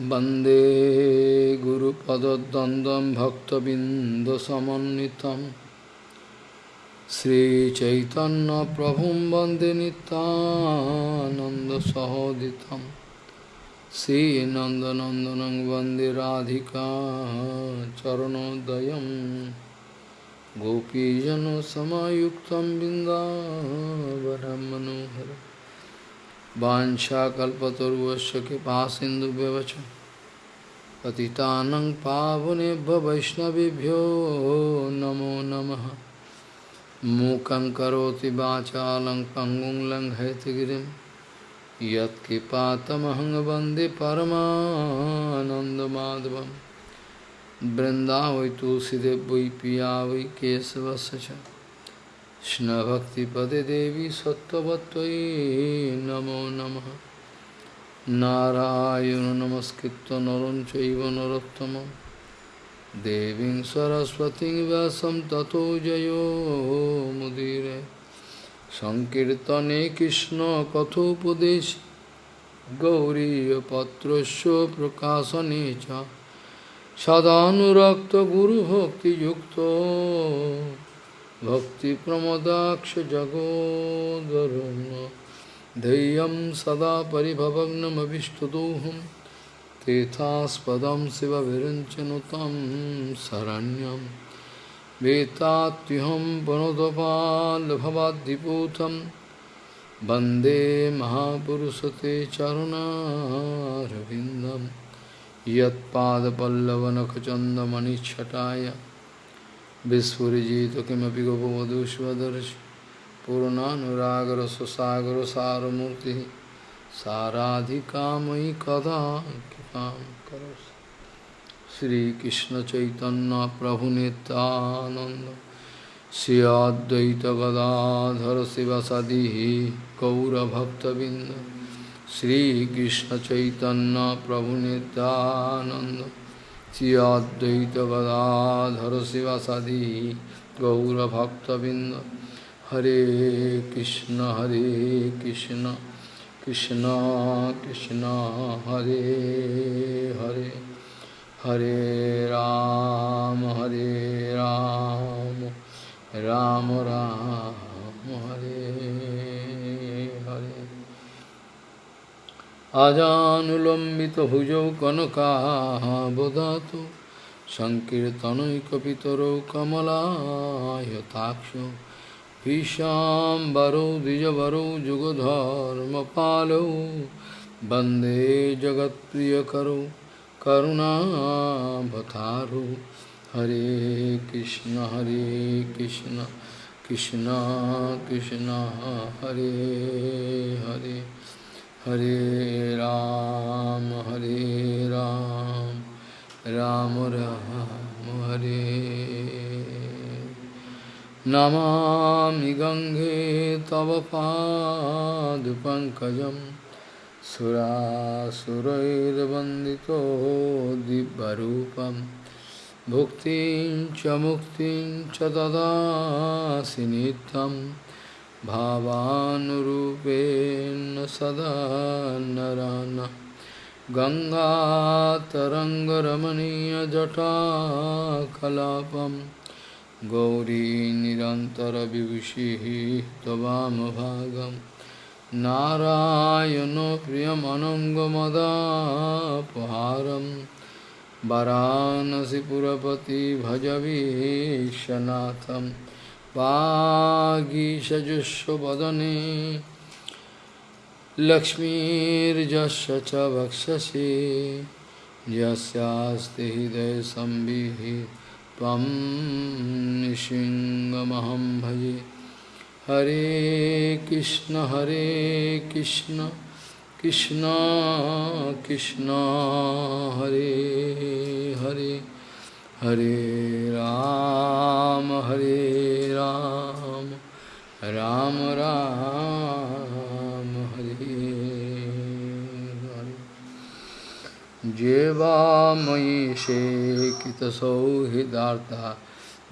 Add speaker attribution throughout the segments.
Speaker 1: वंदे गुरुपदद्वन्द्वं भक्तबिन्दसमन्वितं। श्रीचैतन्यप्रभुं वंदे नितानन्दसहोदितं श्रीनन्दनन्दनं वंदे राधिका चरणोदयं गोपीजनसमायुक्तं बिन्दावनं मनोहरम् वाशाकल्पतरुवश कृपा सिंधु व्यवच पतितानंग पावने वैष्णवभ्यो नमो नमः। मूकं करोति वाचा पंगुं लंग हैतगिरि यत्कृपातमहंग वंदे परमानंदमाधवम वृंदा वै तुलसीदेव वै पिया वै केशवश কৃষ্ণভক্তিপদে দেবী সত্যবত্যই নমো নম। নারায়ণ নমস্কৃত নরম চৈব নরোত্তম। দেবী সরস্বতী ব্যাসম তত জয় মুদিরে। সংকীর্তনে কৃষ্ণ কথোপদেশ। গৌরীপত্র প্রকাশনে সদানুরক্ত গুরুভক্তিযুক্ত। सदानुरक्तगुरुभक्तियुक्तो भक्तिप्रमदाक्षजगोदरुण। धैर्यं सदा परिभवग्नमभिष्टदोहं तेथास्पदं शिवविरञ्चनुतं शरण्यं। वेत्तात्युहं पुनदपाल्भवाद्दिपूतं वंदे महापुरुषते चरुणारविन्दं। यत्पादपल्लवनखचन्दमणिच्छटाय विस्फुजित किमपि गोपवधूष्वदर्श पूर्णानुरागरससागरसारमूर्तिः साराधिकामयि कदा कृपां करोसि श्रीकृष्णचैतन्यप्रभुनितानन्द श्री अद्वैतगदाधर शिवसदिः Sri Advaita Gadadhara Sivasadi Gaura Bhakta Binda Hare Krishna Hare Krishna Krishna Krishna Hare Hare Hare Ram Hare Ram Ram Ram, Ram Hare अजानुलम्बितभुजौ कनकाबदातु सङ्कीर्तनैकपितरौ कमलायताक्षौ भीशाम्बरौ द्विजवरौ जुगधर्मपालौ वंदे जगत्प्रियकरौ करुणावतारौ। हरे कृष्ण हरे कृष्ण कृष्ण कृष्ण, हरे हरे। हरे राम हरे राम राम राम, हरे। नमामि गङ्गे तव पादपङ्कजं सुरासुरैर्वन्दितो दिव्यरूपं। भुक्तिं च मुक्तिं च ददासि नित्यम्। भावानुरूपेण सदा नरान। गङ्गातरङ्गरमणीयजटाकलापं गौरी निरन्तरविभूषिः त्ववामभागं नारायणो प्रियमनङ्गमदापहारं वरानसिपुरपति भजवीशनाथम् वागीषजुष्वदने लक्ष्मीर्जस्य च वक्षसि। यस्यास्ति हृदयसंविः त्वं भजे। हरे कृष्ण हरे कृष्ण कृष्ण कृष्ण, हरे हरे। हरे राम हरे राम राम राम हरे जेवामयि शेकितसौहृदार्ता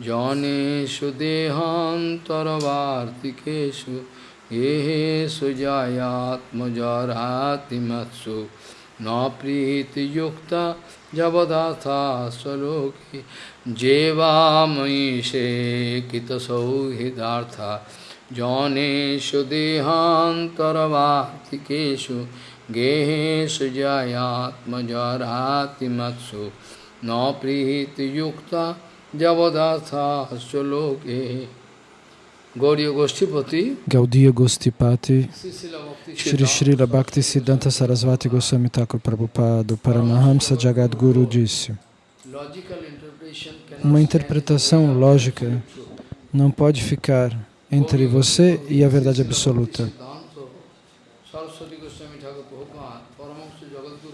Speaker 1: जौनेषु देहान्तरवार्तिकेषु ये सुजायात्मजरातिमत्सु।
Speaker 2: न प्रीतियुक्ता जवदाथा स्वलोके जेवामयीशे कितसौहृदार्था। जौनेषु देहान्तरवातिकेषु गेहेषु जयात्मजरातिमत्सु न प्रीतियुक्ता जवदाथा स्वलोके
Speaker 1: Gaudiya Gostipati, Shri Srila Bhakti Siddhanta Sarasvati Goswami Thakur Prabhupada, Paramahamsa Jagadguru disse Uma interpretação lógica não pode ficar entre você e a verdade absoluta.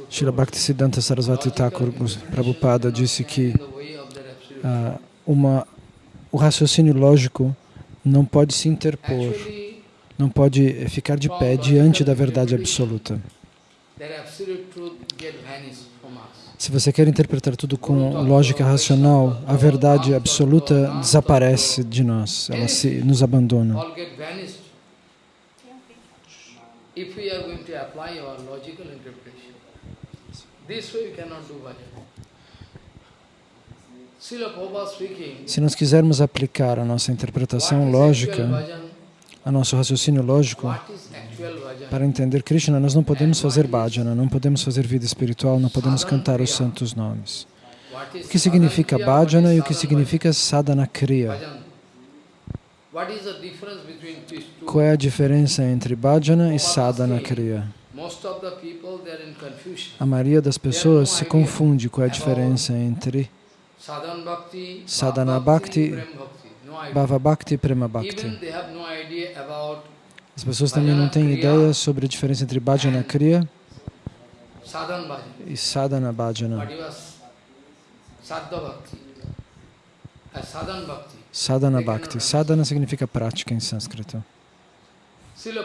Speaker 1: Srila Bhakti Siddhanta Sarasvati Thakur Prabhupada disse que uma, o raciocínio lógico não pode se interpor, não pode ficar de pé diante da verdade absoluta. Se você quer interpretar tudo com lógica racional, a verdade absoluta desaparece de nós, ela se, nos abandona. This way you cannot do bhajan. Se nós quisermos aplicar a nossa interpretação lógica, a nosso raciocínio lógico, para entender Krishna, nós não podemos fazer bhajana, não podemos fazer vida espiritual, não podemos cantar os santos nomes. O que significa bhajana e o que significa sadhana kriya? Qual é a diferença entre bhajana e sadhana kriya? A maioria das pessoas se confunde com a diferença entre Sadhana Bhakti, Bhava Bhakti e Prema Bhakti. As pessoas também não têm ideia sobre a diferença entre Bhajana Kriya e Sadhana Bhajana. Sadhana Bhakti. Sadhana significa prática em sânscrito. Srila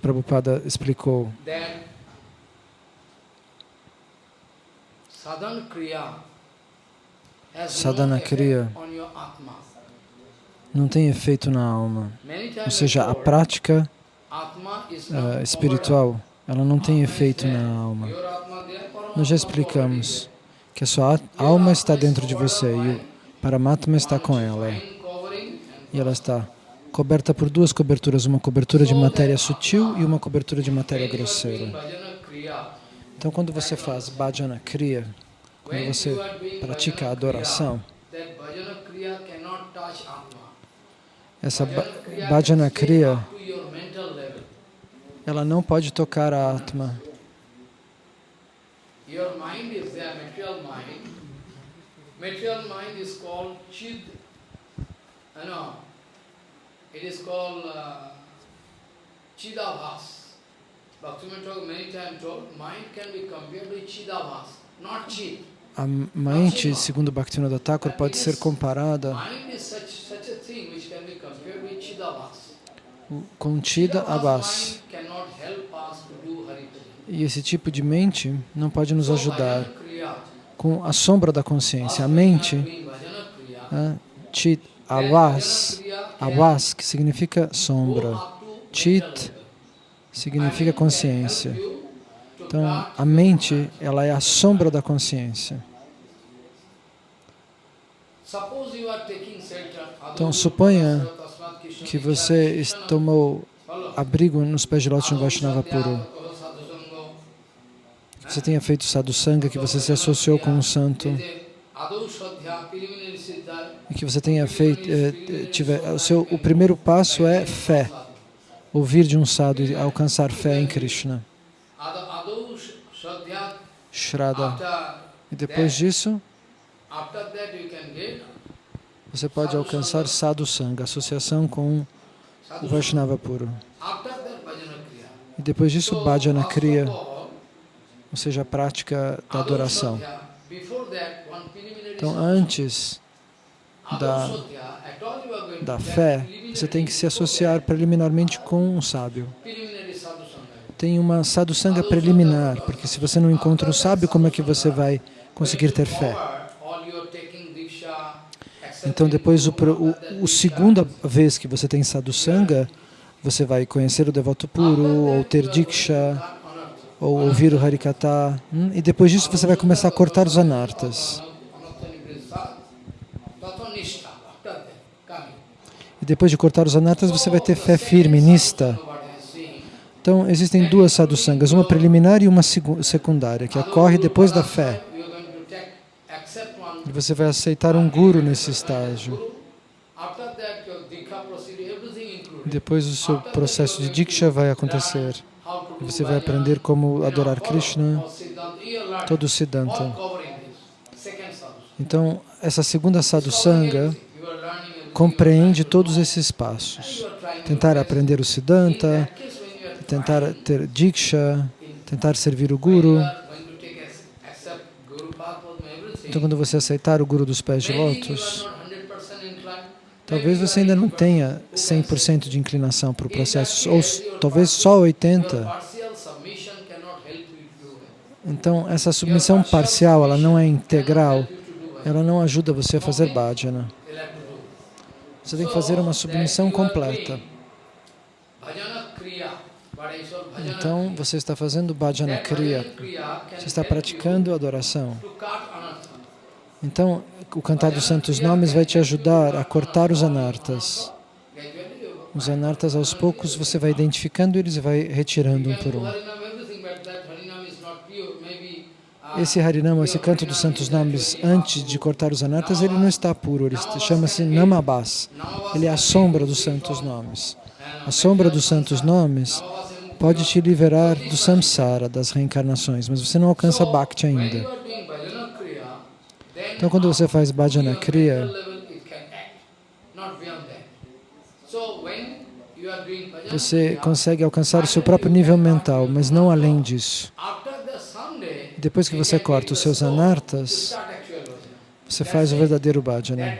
Speaker 1: Prabhupada explicou. Sadhana Kriya sadhana kriya não tem efeito na alma. Ou seja, a prática uh, espiritual, ela não tem efeito na alma. Nós já explicamos que a sua alma está dentro de você e o Paramatma está com ela. E ela está coberta por duas coberturas, uma cobertura de matéria sutil e uma cobertura de matéria grosseira. Então, quando você faz bhajana kriya, quando você pratica a adoração, essa bhajana kriya, ela não pode tocar a Atma. Material mind. Uh, chidavas. Bhaktivinoda many times told, mind can be compared with chidavas, not chid. A mente, segundo Bhaktivinoda Thakur, pode ser comparada com Chida Abbas. E esse tipo de mente não pode nos ajudar com a sombra da consciência. A mente, né, Chit Abbas, Abbas, que significa sombra. Chit significa consciência. Então, a mente, ela é a sombra da consciência. Então, suponha que você tomou abrigo nos pés de lótus no Vaishnava Puro. Que você tenha feito sadhusanga, que você se associou com um santo. E que você tenha feito... Eh, tiver, o, seu, o primeiro passo é fé. Ouvir de um sadhu e alcançar fé em Krishna. Shraddha. E depois disso, você pode alcançar sadhu sangha, associação com o Vaishnava puro. E depois disso, bhajana kriya, ou seja, a prática da adoração. Então, antes da, da fé, você tem que se associar preliminarmente com um sábio tem uma sadhusanga preliminar, porque se você não encontra um sábio, como é que você vai conseguir ter fé? Então, depois, o, o, o segunda vez que você tem sadhusanga, você vai conhecer o devoto puro, ou ter diksha, ou ouvir o Harikata, hum, e depois disso você vai começar a cortar os anartas. E depois de cortar os anartas, você vai ter fé firme, nista. Então, existem duas sadhusangas, uma preliminar e uma secundária, que ocorre depois da fé. E você vai aceitar um guru nesse estágio. Depois o seu processo de diksha vai acontecer. E você vai aprender como adorar Krishna, todo o Siddhanta. Então, essa segunda sadhusanga compreende todos esses passos. Tentar aprender o Siddhanta, tentar ter Diksha, tentar servir o Guru. Então, quando você aceitar o Guru dos pés de lótus, talvez você ainda não tenha 100% de inclinação para o processo, ou talvez só 80%. Então, essa submissão parcial, ela não é integral, ela não ajuda você a fazer bhajana. Você tem que fazer uma submissão completa. Então, você está fazendo bhajana kriya, você está praticando adoração. Então, o cantar dos santos nomes vai te ajudar a cortar os anartas. Os anartas, aos poucos, você vai identificando eles e vai retirando um por um. Esse Harinama, esse canto dos santos nomes, antes de cortar os anartas, ele não está puro, ele chama-se Namabas. Ele é a sombra dos santos nomes. A sombra dos santos nomes pode te liberar do samsara, das reencarnações, mas você não alcança Bhakti ainda. Então, quando você faz Bhajana Kriya, você consegue alcançar o seu próprio nível mental, mas não além disso. Depois que você corta os seus anartas, você faz o verdadeiro bhajana.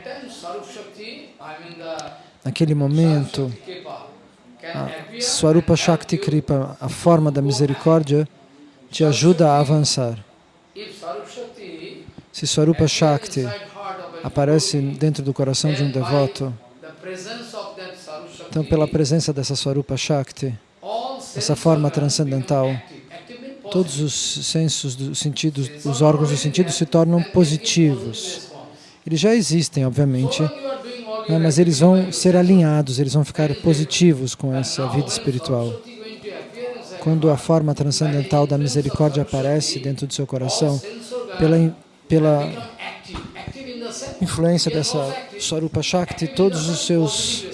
Speaker 1: Naquele momento, a Swarupa Shakti Kripa, a forma da misericórdia, te ajuda a avançar. Se Swarupa Shakti aparece dentro do coração de um devoto, então pela presença dessa Swarupa Shakti, essa forma transcendental, todos os sensos dos sentidos, os órgãos dos sentidos se tornam positivos. Eles já existem, obviamente, né, mas eles vão ser alinhados, eles vão ficar positivos com essa vida espiritual. Quando a forma transcendental da misericórdia aparece dentro do seu coração, pela, pela influência dessa Swarupa Shakti, todos os seus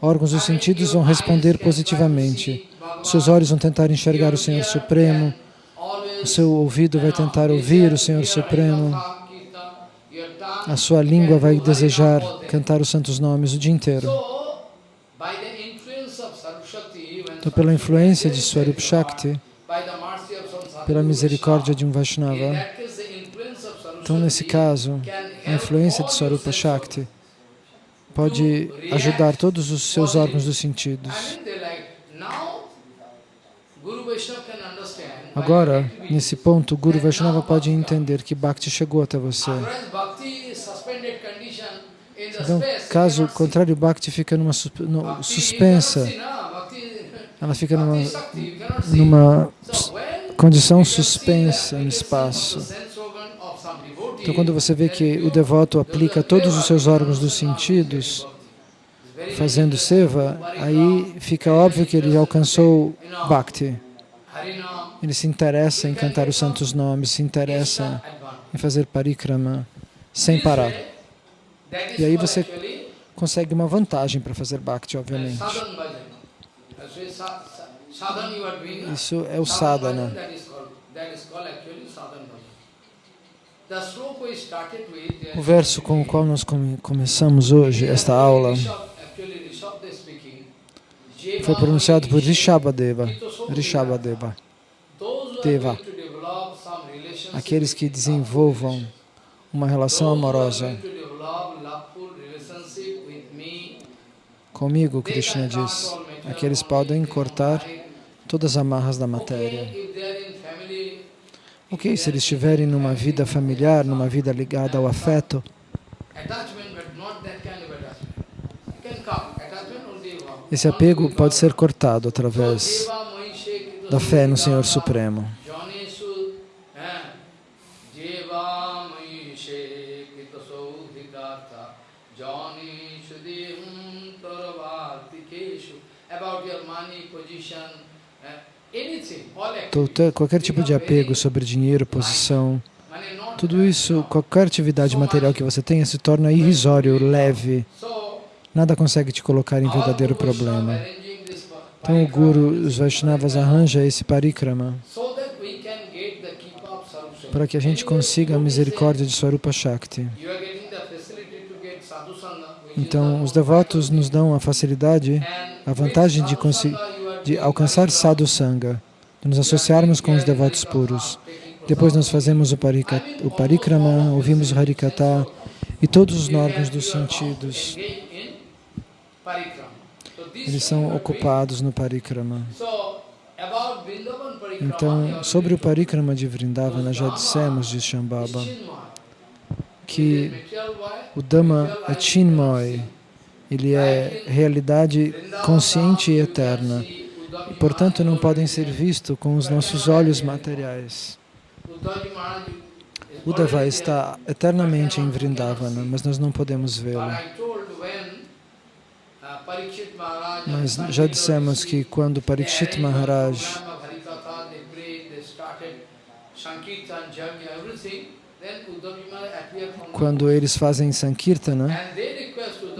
Speaker 1: órgãos dos sentidos vão responder positivamente. Seus olhos vão tentar enxergar o Senhor Supremo, o seu ouvido vai tentar ouvir o Senhor Supremo, a sua língua vai desejar cantar os santos nomes o dia inteiro. Então, pela influência de Swarup Shakti, pela misericórdia de um Vaishnava, então, nesse caso, a influência de Swarupa Shakti pode ajudar todos os seus órgãos dos sentidos. Agora, nesse ponto, Guru Vaishnava pode entender que Bhakti chegou até você. Então, caso contrário, Bhakti fica numa suspensa, ela fica numa, numa condição suspensa no espaço. Então, quando você vê que o devoto aplica todos os seus órgãos dos sentidos, fazendo seva, aí fica óbvio que ele alcançou Bhakti. Ele se interessa em cantar os santos nomes, se interessa em fazer parikrama sem parar. E aí você consegue uma vantagem para fazer Bhakti, obviamente. Isso é o sadhana. O verso com o qual nós come começamos hoje, esta aula, foi pronunciado por Rishabhadeva. Rishabhadeva. Deva. Aqueles que desenvolvam uma relação amorosa. comigo, Krishna diz, aqueles podem cortar todas as amarras da matéria. Ok, se eles estiverem numa vida familiar, numa vida ligada ao afeto, esse apego pode ser cortado através da fé no Senhor Supremo. Qualquer tipo de apego sobre dinheiro, posição, tudo isso, qualquer atividade material que você tenha se torna irrisório, leve. Nada consegue te colocar em verdadeiro problema. Então o Guru, os Vaishnavas arranja esse parikrama para que a gente consiga a misericórdia de Swarupa Shakti. Então, os devotos nos dão a facilidade, a vantagem de, de alcançar sadhu sangha, de nos associarmos com os devotos puros. Depois nós fazemos o, parika, o parikrama, ouvimos o harikata e todos os órgãos dos sentidos eles são ocupados no parikrama. Então, sobre o parikrama de Vrindavana, já dissemos de Shambhava que o Dhamma é Chinmoy, ele é realidade consciente e eterna, e, portanto, não podem ser vistos com os nossos olhos materiais. Uddhava está eternamente em Vrindavana, mas nós não podemos vê-lo. Mas já dissemos que quando Parikshit Maharaj quando eles fazem Sankirtana,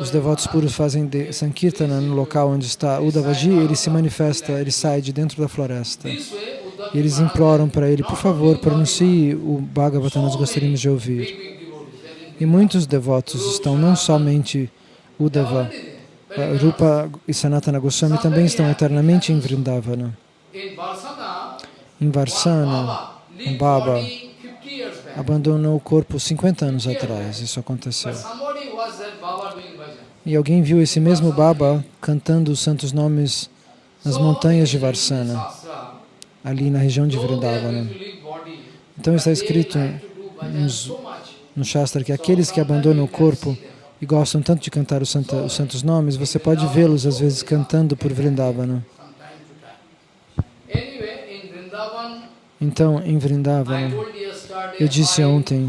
Speaker 1: os devotos puros fazem Sankirtana no local onde está Uddhavaji, ele se manifesta, ele sai de dentro da floresta. E eles imploram para ele, por favor, pronuncie o Bhagavatam, nós gostaríamos de ouvir. E muitos devotos estão não somente Uddhava, eh, Rupa e Sanatana Goswami também estão eternamente em Vrindavana. Em Varsana, um Baba abandonou o corpo 50 anos atrás, isso aconteceu. E alguém viu esse mesmo Baba cantando os santos nomes nas montanhas de Varsana, ali na região de Vrindavana. Então está escrito nos, no Shastra que aqueles que abandonam o corpo e gostam tanto de cantar os, santa, os santos nomes, você pode vê-los às vezes cantando por Vrindavana. Então, em Vrindavana, eu disse ontem,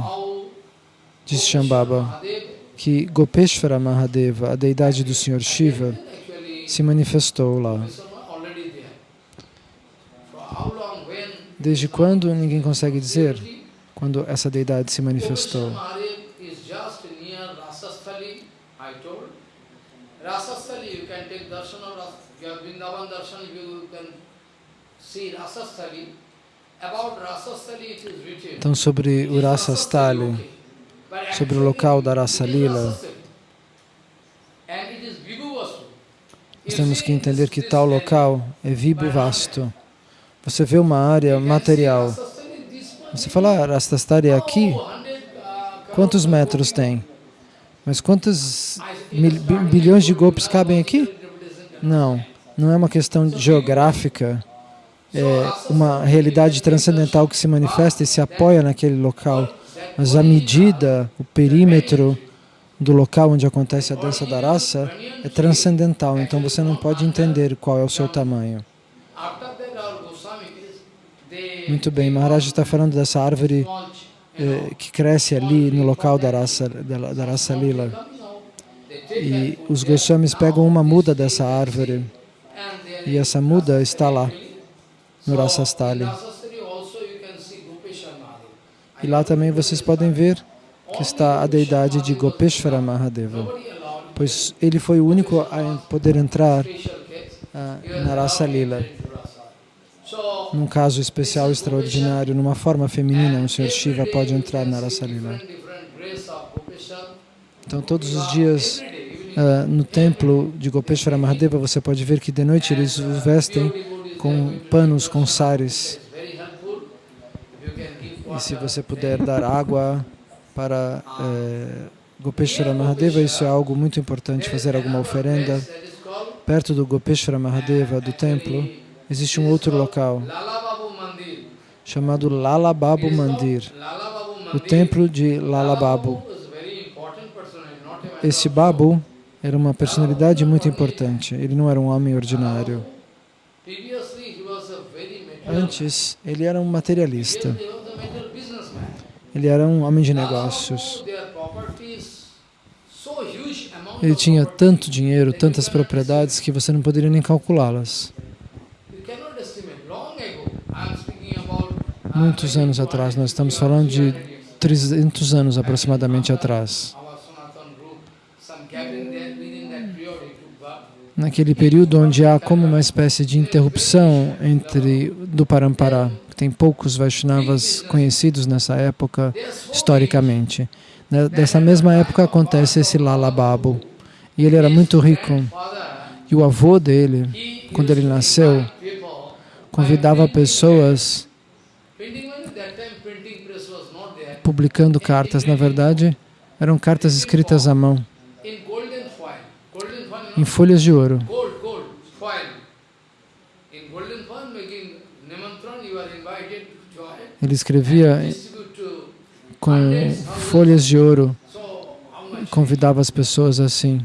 Speaker 1: disse Shambhava, que Gopeshvara Mahadeva, a deidade do Senhor Shiva, se manifestou lá. Desde quando ninguém consegue dizer quando essa deidade se manifestou? Rasasthali, you can take darshan of Ras, you have Vrindavan darshan, you can see Rasasthali. Então, sobre o Rasasthali, sobre o local da Rasa Lila, nós temos que entender que tal local é vibo vasto. Você vê uma área material. Você fala, ah, Rasastari é aqui? Quantos metros tem? Mas quantos bilhões de golpes cabem aqui? Não, não é uma questão geográfica, é uma realidade transcendental que se manifesta e se apoia naquele local. Mas a medida, o perímetro do local onde acontece a dança da raça é transcendental, então você não pode entender qual é o seu tamanho. Muito bem, Maharaj está falando dessa árvore eh, que cresce ali no local da raça, da, da raça lila. E os Goswamis pegam uma muda dessa árvore e essa muda está lá, no Rasastali. E lá também vocês podem ver que está a deidade de Gopeshwara Mahadeva, pois ele foi o único a poder entrar uh, na raça lila num caso especial, extraordinário, numa forma feminina, o Senhor Shiva pode entrar na Rasa Lila. Então, todos os dias uh, no templo de Gopeshwara Mahadeva, você pode ver que de noite eles os vestem com panos, com sares. E se você puder dar água para eh, Gopeshwara Mahadeva, isso é algo muito importante, fazer alguma oferenda. Perto do Gopeshwara Mahadeva, do templo, existe um outro local chamado Lala Babu Mandir, o templo de Lala Babu. Esse Babu era uma personalidade muito importante, ele não era um homem ordinário. Antes, ele era um materialista. Ele era um homem de negócios. Ele tinha tanto dinheiro, tantas propriedades, que você não poderia nem calculá-las. Muitos anos atrás, nós estamos falando de 300 anos aproximadamente atrás. Naquele período onde há como uma espécie de interrupção entre do Parampara, tem poucos Vaishnavas conhecidos nessa época, historicamente. Né, dessa mesma época acontece esse Lala Babu. E ele era muito rico. E o avô dele, quando ele nasceu, convidava pessoas publicando cartas. Na verdade, eram cartas escritas à mão, em folhas de ouro. Ele escrevia com folhas de ouro, convidava as pessoas assim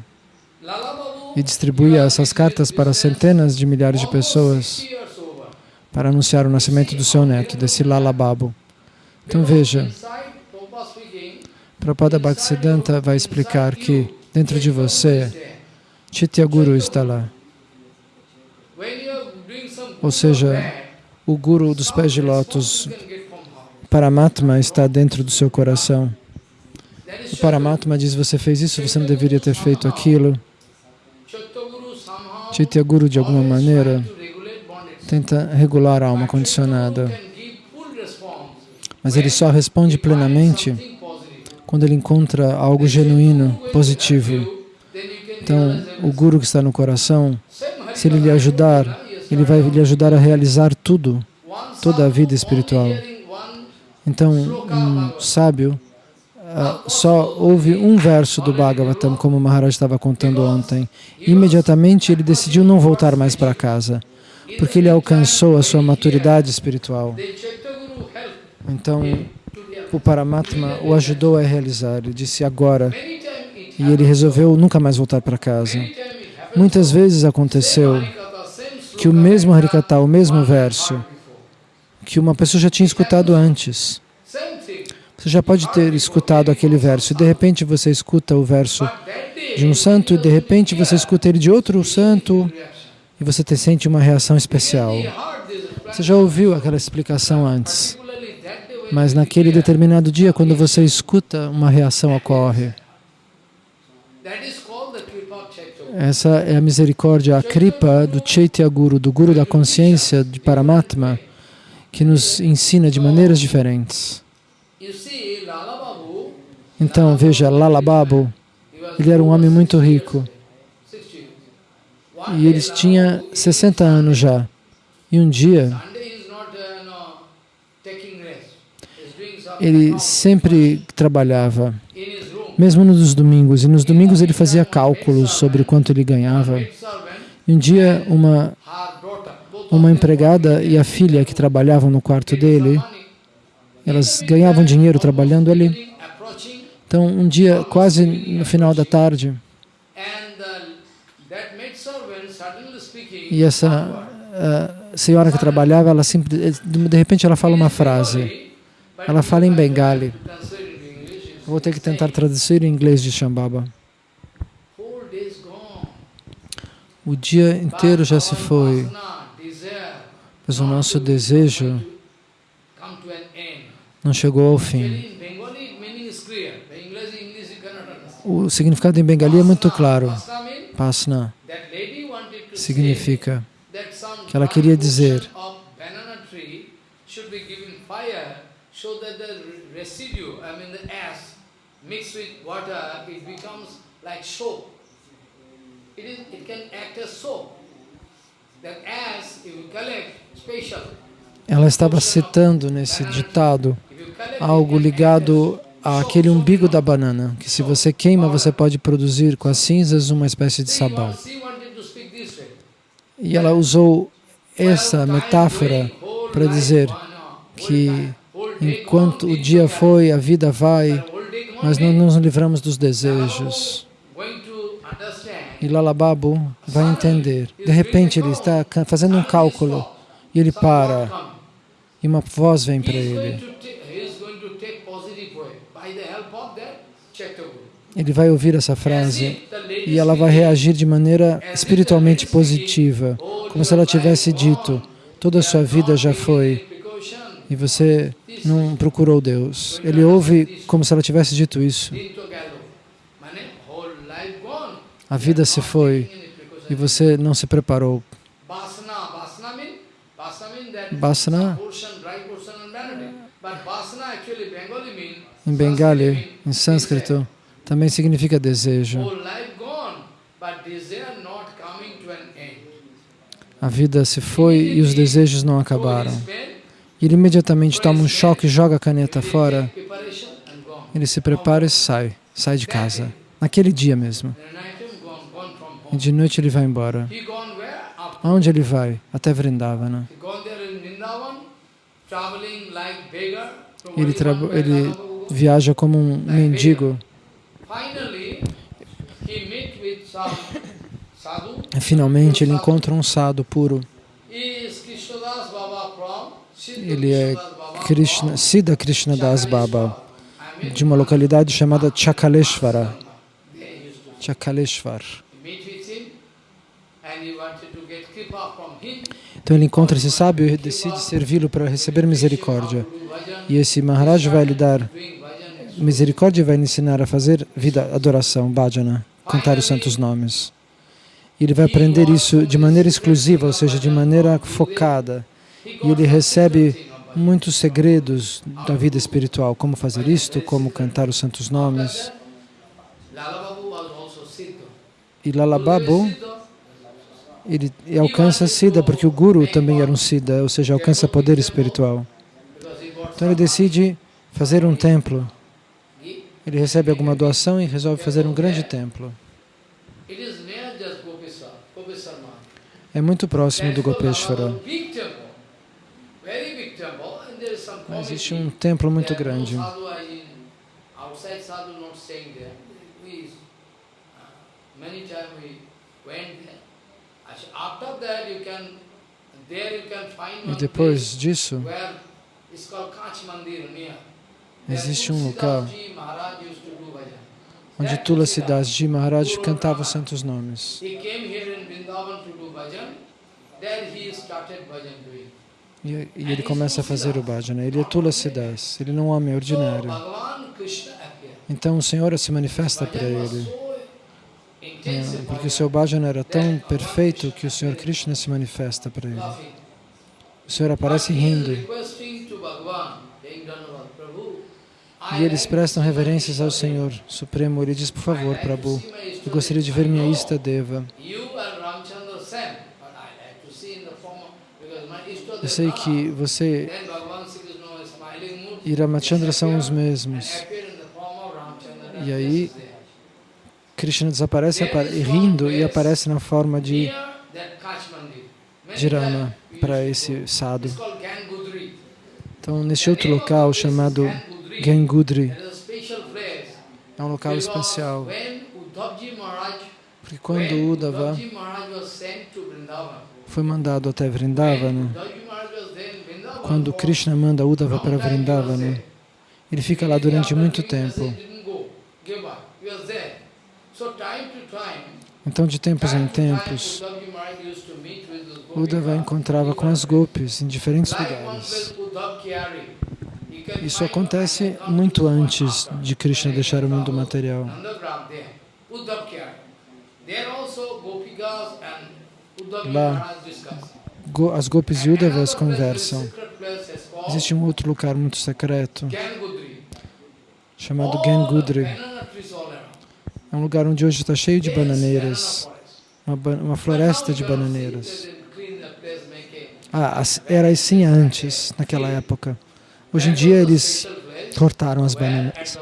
Speaker 1: e distribuía essas cartas para centenas de milhares de pessoas para anunciar o nascimento do seu neto, desse Lala Babu. Então veja, Prabhupada Bhaktisiddhanta vai explicar que dentro de você, Chitya Guru está lá. Ou seja, o Guru dos pés de lótus, Paramatma, está dentro do seu coração. O Paramatma diz, você fez isso, você não deveria ter feito aquilo. Chaitya Guru, de alguma maneira, tenta regular a alma condicionada. Mas ele só responde plenamente quando ele encontra algo genuíno, positivo. Então, o Guru que está no coração, se ele lhe ajudar, ele vai lhe ajudar a realizar tudo, toda a vida espiritual. Então, um sábio uh, só ouve um verso do Bhagavatam, como o Maharaj estava contando ontem. Imediatamente ele decidiu não voltar mais para casa, porque ele alcançou a sua maturidade espiritual. Então, o Paramatma o ajudou a realizar. Ele disse agora. E ele resolveu nunca mais voltar para casa. Muitas vezes aconteceu que o mesmo Harikata, o mesmo verso, que uma pessoa já tinha escutado antes. Você já pode ter escutado aquele verso, e de repente você escuta o verso de um santo, e de repente você escuta ele de outro santo, e você te sente uma reação especial. Você já ouviu aquela explicação antes. Mas naquele determinado dia, quando você escuta, uma reação ocorre. Essa é a misericórdia, a kripa do Chaitya Guru, do Guru da consciência de Paramatma, que nos ensina de maneiras diferentes. Então, veja, Lala Babu, ele era um homem muito rico. E ele tinha 60 anos já. E um dia, ele sempre trabalhava, mesmo nos domingos. E nos domingos ele fazia cálculos sobre quanto ele ganhava. E um dia, uma, uma empregada e a filha que trabalhavam no quarto dele, elas ganhavam dinheiro trabalhando ali. Então, um dia, quase no final da tarde, e essa senhora que trabalhava, ela de repente ela fala uma frase. Ela fala em Bengali. Vou ter que tentar traduzir em inglês de Shambhava. O dia inteiro já se foi, mas o nosso desejo não chegou ao fim. O significado em Bengali é muito claro. Pasna significa que ela queria dizer. It, is, it can act as soap. That ash, if you collect, special. Ela estava citando nesse ditado algo ligado àquele umbigo da banana, que se você queima, você pode produzir com as cinzas uma espécie de sabão. E ela usou essa metáfora para dizer que Enquanto o dia foi, a vida vai, mas não nos livramos dos desejos. E Lalababu vai entender. De repente ele está fazendo um cálculo e ele para. E uma voz vem para ele. Ele vai ouvir essa frase e ela vai reagir de maneira espiritualmente positiva, como se ela tivesse dito, toda a sua vida já foi e você não procurou Deus. Ele ouve como se ela tivesse dito isso. A vida se foi e você não se preparou. Basana, em Bengali, em sânscrito, também significa desejo. A vida se foi e os desejos não acabaram. Ele imediatamente toma um choque e joga a caneta fora. Ele se prepara e sai, sai de casa, naquele dia mesmo. E de noite ele vai embora. Aonde ele vai? Até Vrindavana. Ele, ele viaja como um mendigo. Finalmente ele encontra um sadhu puro. Ele é Krishna, Siddha Krishna Das Baba, de uma localidade chamada Chakaleshvara. Chakaleshvar. Então ele encontra esse sábio e decide servi-lo para receber misericórdia. E esse Maharaj vai lhe dar misericórdia e vai lhe ensinar a fazer vida, adoração, bhajana, cantar os santos nomes. E ele vai aprender isso de maneira exclusiva, ou seja, de maneira focada. E ele recebe muitos segredos da vida espiritual, como fazer isto, como cantar os santos nomes. E Lalababu ele alcança Siddha, porque o Guru também era um Siddha, ou seja, alcança poder espiritual. Então ele decide fazer um templo. Ele recebe alguma doação e resolve fazer um grande templo. É muito próximo do Gopeshwara. Existe um templo muito grande. Many times we went there. E depois disso, existe um local onde Tulasi Das Ji Maharaj cantava os santos nomes. E, e ele começa a fazer o bhajana. Ele é Tulasi Das, ele não é um homem ordinário. Então o Senhor se manifesta para ele. Porque o seu bhajana era tão perfeito que o Senhor Krishna se manifesta para ele. O Senhor aparece rindo. E eles prestam reverências ao Senhor Supremo. Ele diz, por favor, Prabhu, eu gostaria de ver minha Ista Deva. Eu sei que você e Ramachandra são os mesmos. E aí, Krishna desaparece rindo e aparece na forma de, de Rama para esse sadhu. Então, neste outro local chamado Gangudri, é um local especial. Porque quando Uddhava foi mandado até Vrindavana, quando Krishna manda Uddhava para Vrindavana, ele fica lá durante muito tempo. Então, de tempos em tempos, Uddhava encontrava com as gopis em diferentes lugares. Isso acontece muito antes de Krishna deixar o mundo material. Lá, as gopis e Uddhavas conversam. Existe um outro lugar muito secreto, chamado Gangudri. É um lugar onde hoje está cheio de bananeiras, uma, uma floresta de bananeiras. Ah, era assim antes, naquela época. Hoje em dia eles cortaram as bananeiras.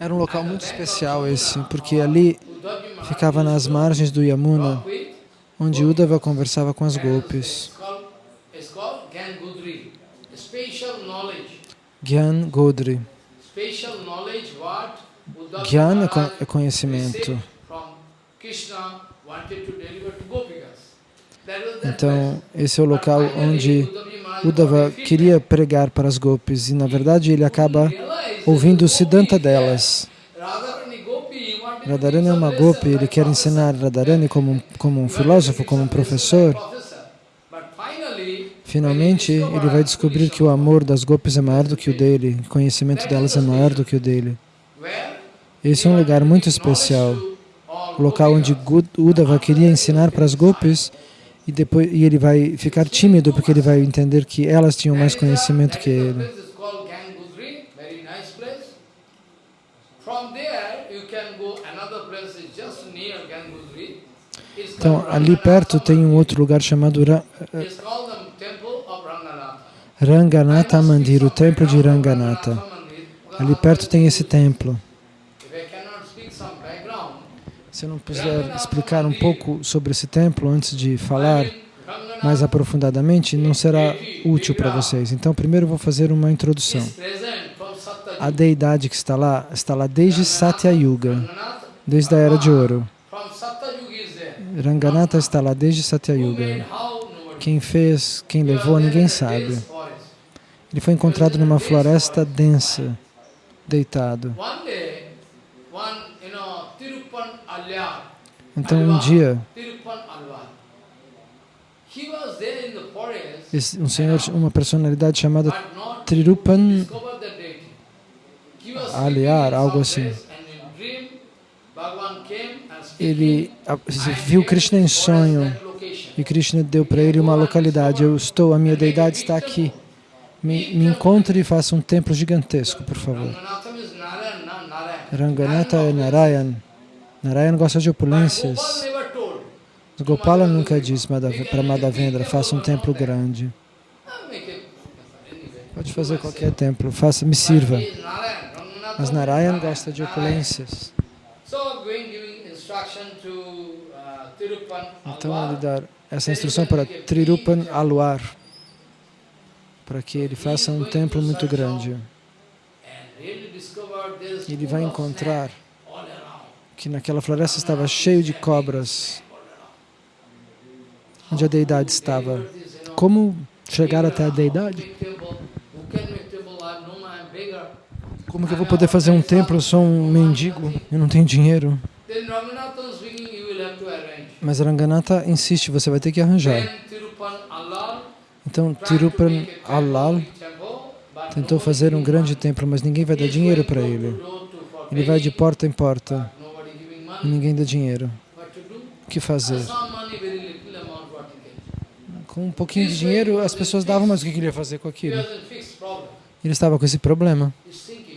Speaker 1: Era um local muito especial esse, porque ali ficava nas margens do Yamuna, onde Uddhava conversava com as golpes. Gyan Godri. Jnana é conhecimento. Então, esse é o local onde Uddhava queria pregar para as gopis e, na verdade, ele acaba ouvindo o Siddhanta delas. Radharani é uma gopi, ele quer ensinar Radharani como, como um filósofo, como um professor. Finalmente, ele vai descobrir que o amor das gopis é maior do que o dele, o conhecimento delas é maior do que o dele. Esse é um lugar muito especial, o local onde Uddhava queria ensinar para as gopis e depois e ele vai ficar tímido porque ele vai entender que elas tinham mais conhecimento que ele. Então, ali perto tem um outro lugar chamado Ra Ranganatha Mandir, o templo de Ranganatha. Ali perto tem esse templo. Se não puder explicar um pouco sobre esse templo antes de falar mais aprofundadamente, não será útil para vocês. Então, primeiro vou fazer uma introdução. A deidade que está lá, está lá desde Satya Yuga, desde a Era de Ouro. Ranganatha está lá desde Satya Yuga. Quem fez, quem levou, ninguém sabe. Ele foi encontrado numa floresta densa, deitado. Então, um dia, um senhor, uma personalidade chamada Trirupan Aliar, algo assim, ele viu Krishna em sonho. e Krishna deu para ele uma localidade. Eu estou, a minha deidade está aqui. Me, me encontre e faça um templo gigantesco, por favor. Ranganatha é Narayan. Narayan gosta de opulências. Gopala nunca disse para Madhavendra, faça um templo grande. Pode fazer qualquer templo, faça, me sirva. Mas Narayan gosta de opulências. Então ele dá essa instrução para Trirupan Aluar, para que ele faça um templo muito grande. Ele vai encontrar que naquela floresta estava cheio de cobras, onde a deidade estava. Como chegar até a deidade? Como que eu vou poder fazer um templo? Eu sou um mendigo, eu não tenho dinheiro. Mas Ranganatha insiste, você vai ter que arranjar. Então, Tirupan Allal tentou fazer um grande templo, mas ninguém vai dar dinheiro para ele. Ele vai de porta em porta ninguém dá dinheiro. O que fazer? Com um pouquinho de dinheiro, as pessoas davam, mas o que ele ia fazer com aquilo? Ele estava com esse problema.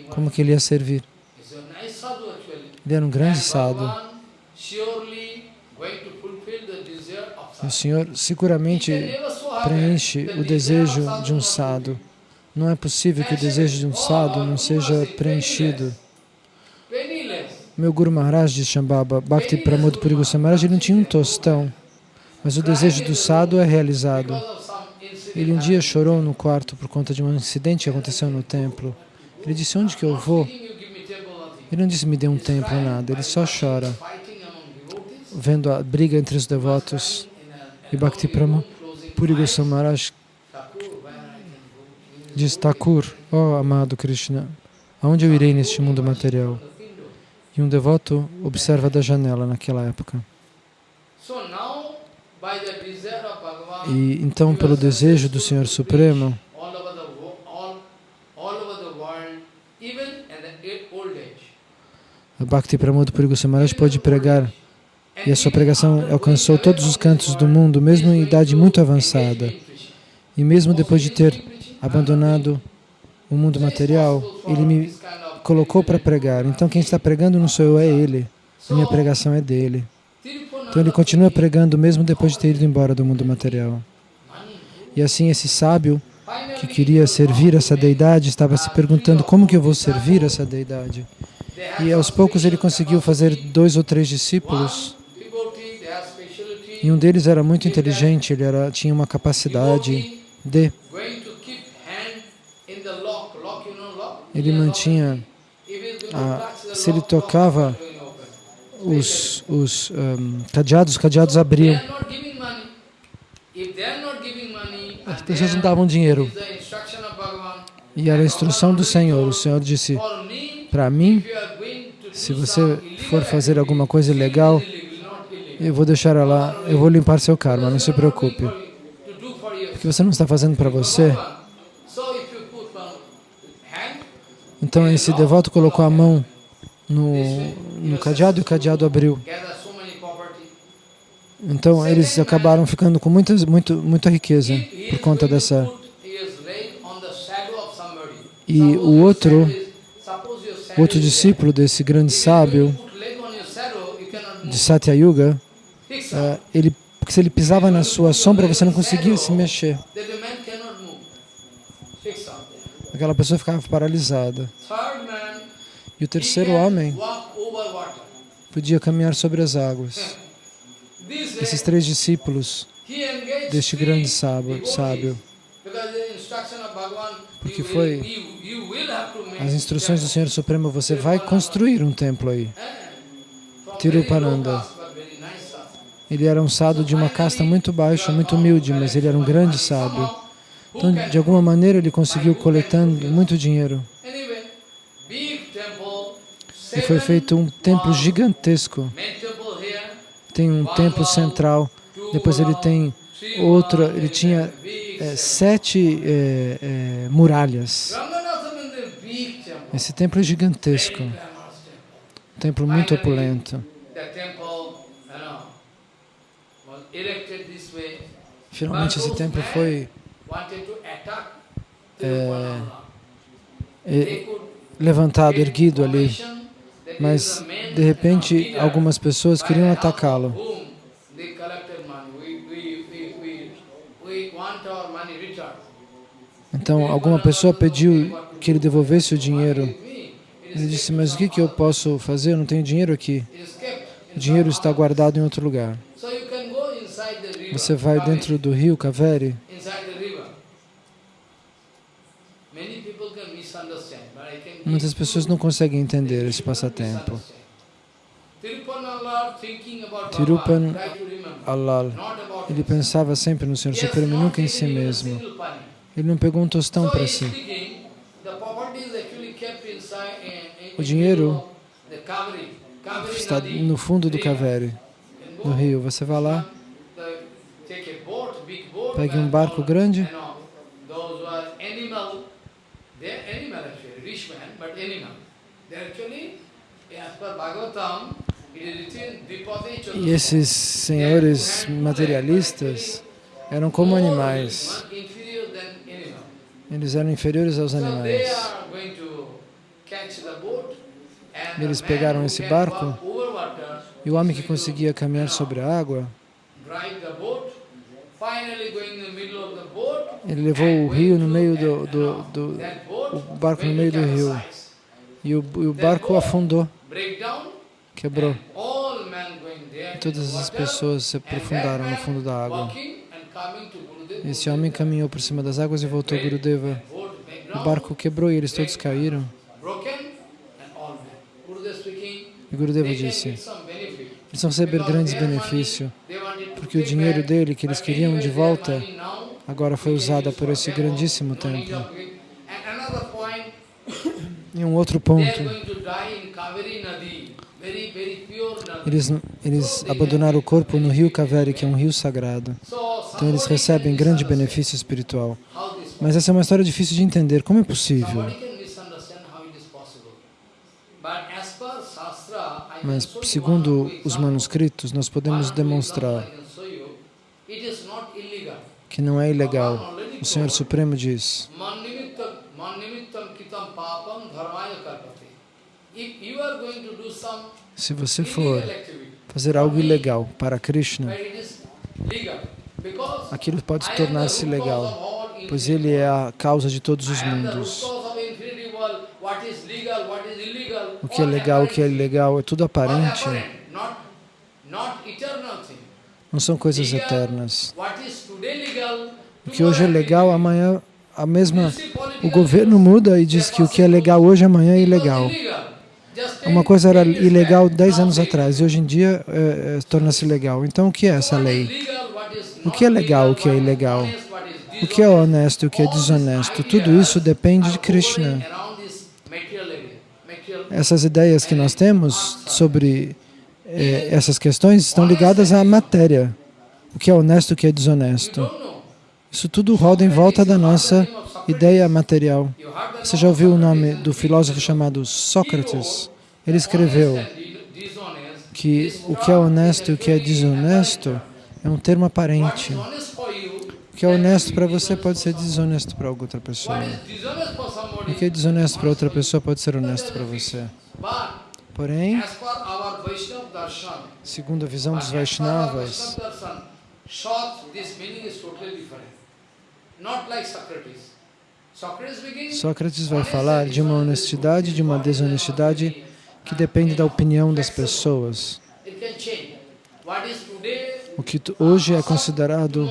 Speaker 1: Como que ele ia servir? Ele era um grande sadhu. O Senhor seguramente preenche o desejo de um sadhu. Não é possível que o desejo de um sadhu não seja preenchido. Meu Guru Maharaj de Shambhava, Bhakti Pramod Puri Maharaj, ele não tinha um tostão, mas o desejo do sadhu é realizado. Ele um dia chorou no quarto por conta de um incidente que aconteceu no templo. Ele disse, onde que eu vou? Ele não disse, me dê um templo, nada. Ele só chora, vendo a briga entre os devotos. E Bhakti Prama Puri Maharaj diz, Thakur, ó oh, amado Krishna, aonde eu irei neste mundo material? E um devoto observa da janela naquela época. E então, pelo desejo do Senhor Supremo, Bhakti Pramod Puri Goswami pode pregar. e a sua pregação alcançou todos os cantos do mundo, mesmo em idade muito avançada. E mesmo depois de ter abandonado o mundo material, ele me colocou para pregar. Então quem está pregando não sou eu, é ele. A minha pregação é dele. Então ele continua pregando mesmo depois de ter ido embora do mundo material. E assim esse sábio que queria servir essa deidade estava se perguntando como que eu vou servir essa deidade. E aos poucos ele conseguiu fazer dois ou três discípulos e um deles era muito inteligente, ele era, tinha uma capacidade de... Ele mantinha... A, se ele tocava os, os um, cadeados, os cadeados abriam. As pessoas não davam dinheiro. E era a instrução do Senhor. O Senhor disse, para mim, se você for fazer alguma coisa ilegal, eu vou deixar ela, eu vou limpar seu karma, não se preocupe. Porque você não está fazendo para você. Então esse devoto colocou a mão no, no cadeado e o cadeado abriu. Então eles acabaram ficando com muitas, muito, muita riqueza por conta dessa. E o outro, outro discípulo desse grande sábio de Satya Yuga, uh, ele, se ele pisava na sua sombra, você não conseguia se mexer. Aquela pessoa ficava paralisada. E o terceiro homem podia caminhar sobre as águas. Esses três discípulos deste grande sábio, sábio porque foi as instruções do Senhor Supremo, você vai construir um templo aí. Tirupananda. Ele era um sábio de uma casta muito baixa, muito humilde, mas ele era um grande sábio. Então, de alguma maneira, ele conseguiu coletando muito dinheiro. E foi feito um templo gigantesco. Tem um templo central, depois ele tem outro, ele tinha é, sete é, é, muralhas. Esse templo é gigantesco, um templo muito opulento. Finalmente esse templo foi é, é, levantado, erguido ali, mas de repente algumas pessoas queriam atacá-lo. Então, alguma pessoa pediu que ele devolvesse o dinheiro. Ele disse, mas o que, que eu posso fazer? Eu não tenho dinheiro aqui. O dinheiro está guardado em outro lugar. Você vai dentro do rio Kaveri. Muitas pessoas não conseguem entender esse passatempo. Tirupan Allal, ele pensava sempre no Senhor Supremo, nunca em si mesmo. Ele não pegou um tostão para si. O dinheiro está no fundo do Kaveri, no rio. Você vai lá, pegue um barco grande, e esses senhores materialistas eram como animais. Eles eram inferiores aos animais. Eles pegaram esse barco e o homem que conseguia caminhar sobre a água, ele levou o rio no meio do, do, do o barco no meio do rio e o, e o barco afundou, quebrou. E todas as pessoas se aprofundaram no fundo da água. Esse homem caminhou por cima das águas e voltou a Gurudeva. O barco quebrou e eles todos caíram. E Gurudeva disse, eles vão receber grandes benefícios, porque o dinheiro dele, que eles queriam de volta, agora foi usado por esse grandíssimo templo. E um outro ponto, eles, eles abandonaram o corpo no rio Kaveri, que é um rio sagrado. Então eles recebem grande benefício espiritual. Mas essa é uma história difícil de entender. Como é possível? Mas, segundo os manuscritos, nós podemos demonstrar que não é ilegal. O Senhor Supremo diz, se você for fazer algo ilegal para Krishna, aquilo pode tornar-se legal, pois ele é a causa de todos os mundos. O que é legal, o que é ilegal, é tudo aparente. Não são coisas eternas. O que hoje é legal, amanhã a mesma... O governo muda e diz que o que é legal hoje, amanhã é ilegal. Uma coisa era ilegal 10 anos atrás e hoje em dia é, é, torna-se legal. Então, o que é essa lei? O que é legal, o que é ilegal? O que é honesto o que é desonesto? Tudo isso depende de Krishna. Essas ideias que nós temos sobre eh, essas questões estão ligadas à matéria. O que é honesto o que é desonesto. Isso tudo roda em volta da nossa ideia material. Você já ouviu o nome do filósofo chamado Sócrates? Ele escreveu que o que é honesto e o que é desonesto é um termo aparente. O que é honesto para você pode ser desonesto para outra pessoa. O que é desonesto para outra pessoa pode ser honesto para você. Porém, segundo a visão dos Vaishnavas, Sócrates vai falar de uma honestidade, de uma desonestidade que depende da opinião das pessoas. O que hoje é considerado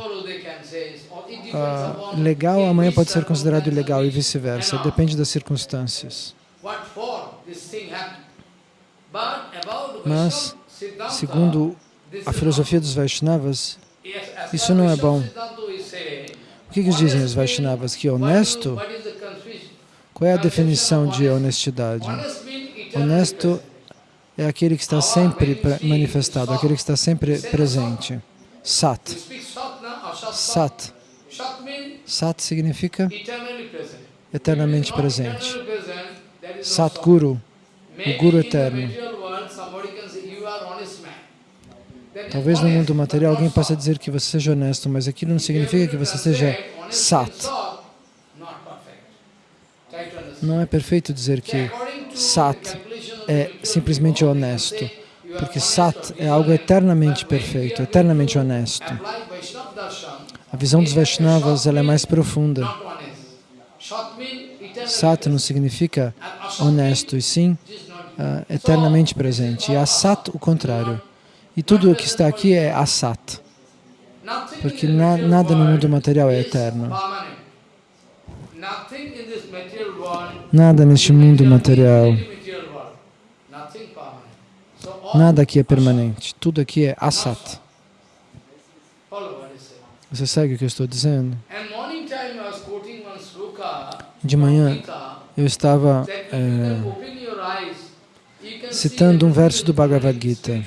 Speaker 1: uh, legal, amanhã pode ser considerado ilegal e vice-versa. Depende das circunstâncias. Mas, segundo a filosofia dos Vaishnavas, isso não é bom. Que, que dizem os Vaishnavas? Que honesto? Qual é a definição de honestidade? Honesto é aquele que está sempre manifestado, aquele que está sempre presente. Sat. Sat. Sat significa eternamente presente. Sat Guru, o Guru eterno. Talvez no mundo material alguém possa dizer que você seja honesto, mas aquilo não significa que você seja Sat. Não é perfeito dizer que Sat é simplesmente honesto, porque Sat é algo eternamente perfeito, eternamente honesto. A visão dos Vaishnavas é mais profunda. Sat não significa honesto, e sim uh, eternamente presente. E Asat, o contrário. E tudo o que está aqui é Asat, porque na, nada no mundo material é eterno. Nada neste mundo material, nada aqui é permanente, tudo aqui é Asat. Você segue o que eu estou dizendo? De manhã eu estava é, citando um verso do Bhagavad Gita,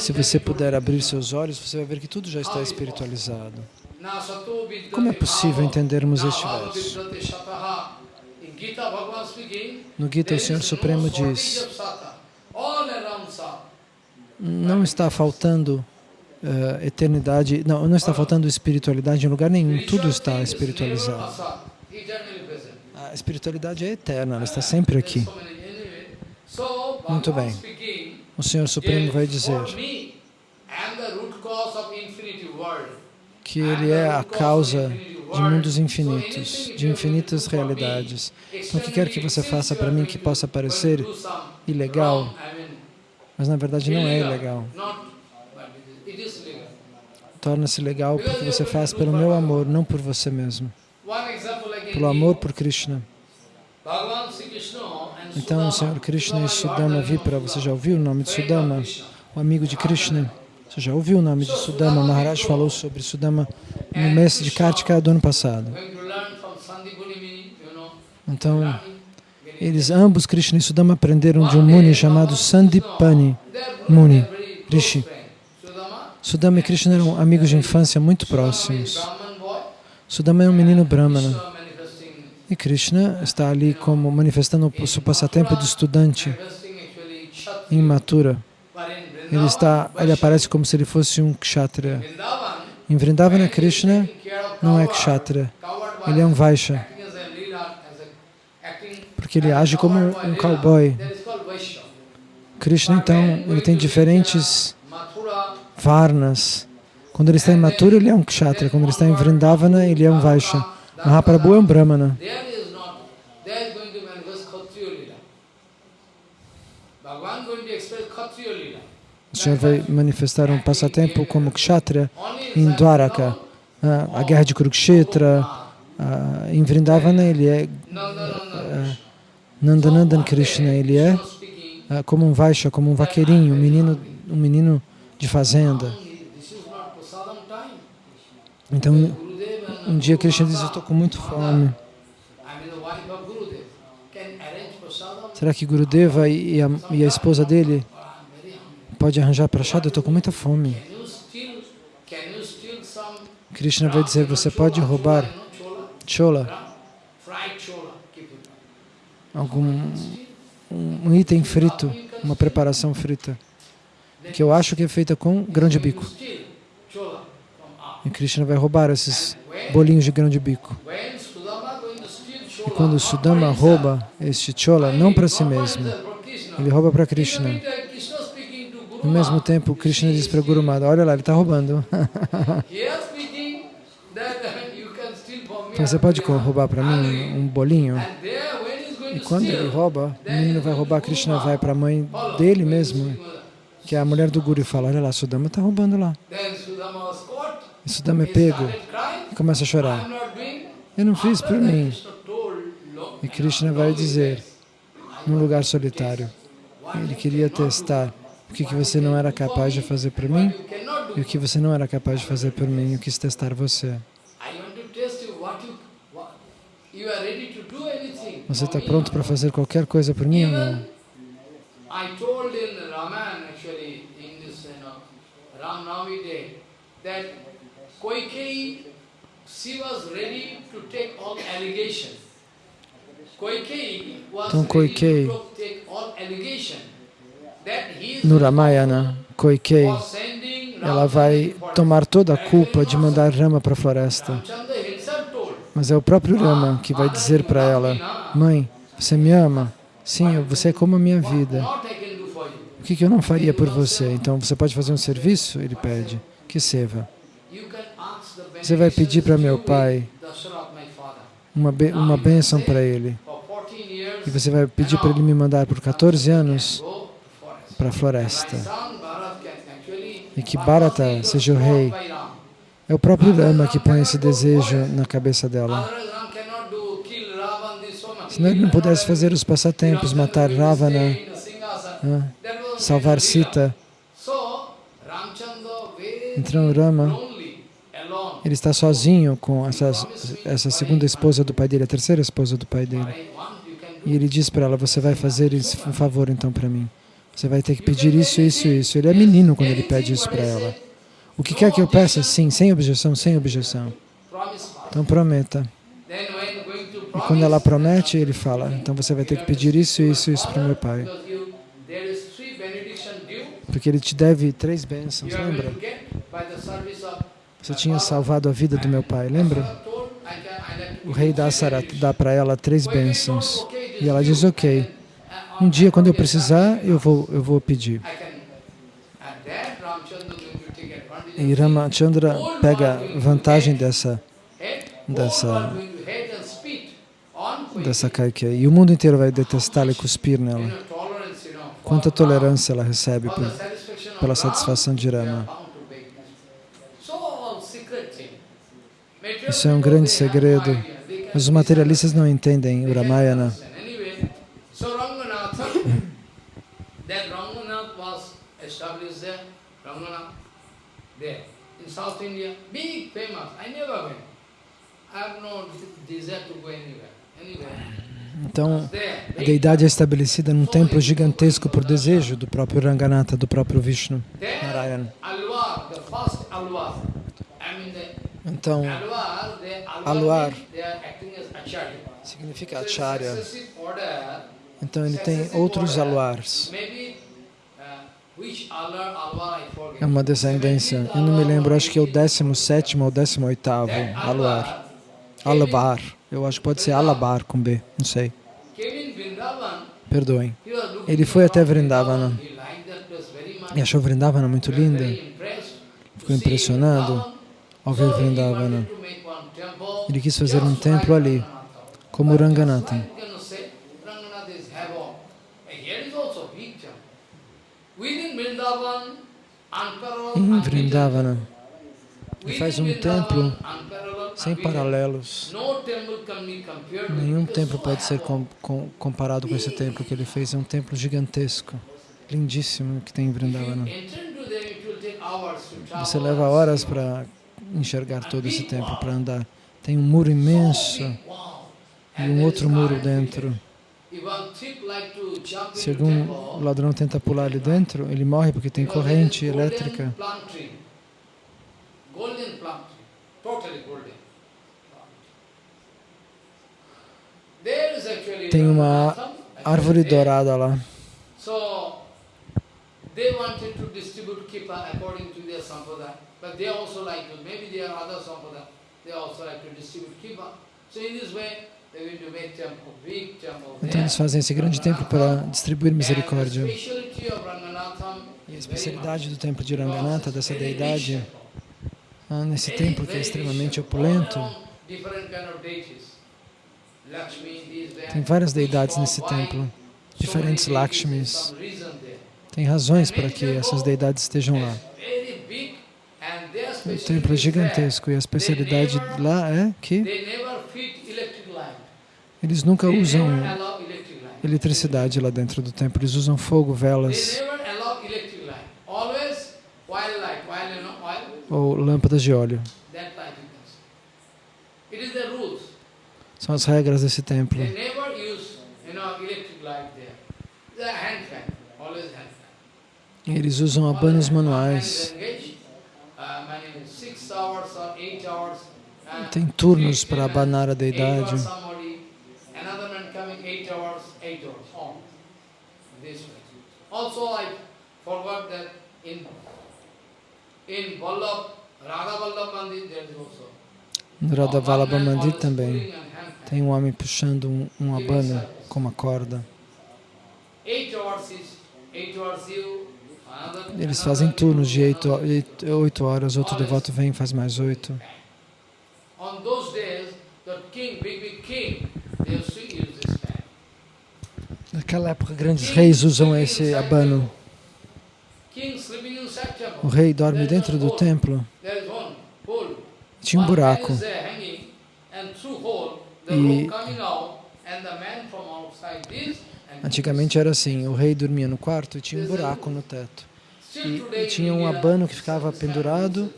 Speaker 1: se você puder abrir seus olhos, você vai ver que tudo já está espiritualizado. Como é possível entendermos este verso? No Gita, o Senhor Supremo diz, não está faltando uh, eternidade, não, não está faltando espiritualidade em lugar nenhum, tudo está espiritualizado. A espiritualidade é eterna, ela está sempre aqui. Muito bem. O Senhor Supremo vai dizer que Ele é a causa de mundos infinitos, de infinitas realidades. Então, o que quer que você faça para mim que possa parecer ilegal, mas na verdade não é ilegal. Torna-se legal porque você faz pelo meu amor, não por você mesmo. Pelo amor por Krishna. Então, o Senhor Krishna e Sudama Vipra, você já ouviu o nome de Sudama? O amigo de Krishna. Você já ouviu o nome de Sudama? Maharaj falou sobre Sudama no mês de Kartika do ano passado. Então, eles ambos, Krishna e Sudama, aprenderam de um Muni chamado Sandipani Muni, Rishi. Sudama e Krishna eram amigos de infância muito próximos. Sudama é um menino brahmana. E Krishna está ali como manifestando o seu passatempo de estudante imatura. Ele, está, ele aparece como se ele fosse um kshatriya. Em Vrindavana, Krishna não é kshatriya, ele é um vaishya. Porque ele age como um cowboy. Krishna, então, ele tem diferentes varnas. Quando ele está em Mathura, ele é um kshatriya. Quando ele está em Vrindavana, ele é um vaishya. Mahaprabhu é um brahmana. O Senhor vai manifestar um passatempo como kshatriya em Dwaraka, a guerra de Kurukshetra, em Vrindavana ele é Nandanandan Krishna, ele é como um Vaishya, como um vaqueirinho, um menino, um menino de fazenda. Então, um dia Krishna diz, eu estou com muito fome. Será que Gurudeva e a, e a esposa dele pode arranjar prachada? Eu estou com muita fome. Krishna vai dizer, você pode roubar chola, algum um item frito, uma preparação frita, que eu acho que é feita com grão de bico. E Krishna vai roubar esses bolinhos de grão de bico. E quando Sudama rouba este chola, não para si mesmo, ele rouba para Krishna. No mesmo tempo, Krishna diz para Guru Mada, olha lá, ele está roubando. Então, você pode roubar para mim um bolinho? E quando ele rouba, o menino vai roubar, Krishna vai para a mãe dele mesmo, que é a mulher do Guru, e fala, olha lá, Sudama está roubando lá. E Sudama é pego começa a chorar. Eu não fiz por mim. E Krishna vai dizer, num lugar solitário, ele queria testar o que, você não era capaz de fazer por mim e o que você não era capaz de fazer por mim. Eu quis testar você. Você está pronto para fazer qualquer coisa por mim ou não? I então, Koikei, no Ramayana, Koikei, ela vai tomar toda a culpa de mandar Rama para a floresta. Mas é o próprio Rama que vai dizer para ela, Mãe, você me ama? Sim, você é como a minha vida. O que, que eu não faria por você? Então, você pode fazer um serviço? Ele pede. Que seva. Você vai pedir para meu pai uma, uma bênção para ele e você vai pedir para ele me mandar por 14 anos para a floresta. E que Bharata seja o rei. É o próprio Rama que põe esse desejo na cabeça dela. Se ele não pudesse fazer os passatempos, matar Ravana, né, salvar Sita, então Rama, ele está sozinho com essa, segunda esposa do pai dele, a terceira esposa do pai dele. E ele diz para ela, você vai fazer um favor então para mim. Você vai ter que pedir isso, isso e isso. Ele é menino quando ele pede isso para ela. O que quer que eu peça? Sim, sem objeção, sem objeção. Então prometa. E quando ela promete, ele fala, então você vai ter que pedir isso, isso e isso para o meu pai. Porque ele te deve três bênçãos, lembra? Você tinha salvado a vida do meu pai, lembra? O rei Dasara dá para ela três bênçãos. E ela diz, ok, um dia quando eu precisar, eu vou, eu vou pedir. E Ramachandra pega vantagem dessa, dessa, dessa Kaikya. E o mundo inteiro vai detestá-la e cuspir nela. Quanta tolerância ela recebe por, pela satisfação de Rama. Isso é um grande segredo. Mas os materialistas não entendem o Ramayana. Então, a deidade é estabelecida num templo gigantesco por desejo do próprio Ranganatha, do próprio Vishnu, Narayana. Então, Alwar significa Acharya. Então ele tem outros aluars. É uma descendência. Eu não me lembro, acho que é o 17 ou 18 aluar. Alabar. Eu acho que pode ser Alabar com B, não sei. Perdoem. Ele foi até Vrindavana e achou Vrindavana muito linda. Ficou impressionado ao ver Vrindavana. Ele quis fazer um templo ali, como Ranganatha. em Vrindavana e faz um templo sem paralelos. Nenhum templo pode ser com, com, comparado com esse templo que ele fez. É um templo gigantesco, lindíssimo que tem em Vrindavana. Você leva horas para enxergar todo esse templo, para andar. Tem um muro imenso e um outro muro dentro. Se algum ladrão tenta pular ali dentro, ele morre porque tem corrente elétrica. Tem uma árvore dourada lá. They wanted to distribute kipa according to their sampradaya, but they also like to, maybe they are other sampradaya, they also like to distribute. Kipa. So in this way, então eles fazem esse grande templo para distribuir misericórdia. E a especialidade do templo de Ranganatha, dessa deidade, ah, nesse templo que é extremamente opulento, tem várias deidades nesse templo, diferentes Lakshmis. Tem razões para que essas deidades estejam lá. O templo é gigantesco. E a especialidade lá é que eles nunca usam eletricidade lá dentro do templo, eles usam fogo, velas. Ou lâmpadas de óleo. São as regras desse templo. Eles usam abanos manuais. Tem turnos para abanar a deidade. Also, I forgot that in in Vallabh, Radha Vallabh Mandir, there is also. Radha Vallabha Mandir também tem um homem puxando um, um abano com uma corda. Eles fazem turnos de oito horas, outro devoto vem e faz mais oito. Naquela época, grandes reis usam esse abano. O rei dorme dentro do templo. Tinha um buraco. E antigamente era assim, o rei dormia no quarto e tinha um buraco no teto. E, e tinha um abano que ficava pendurado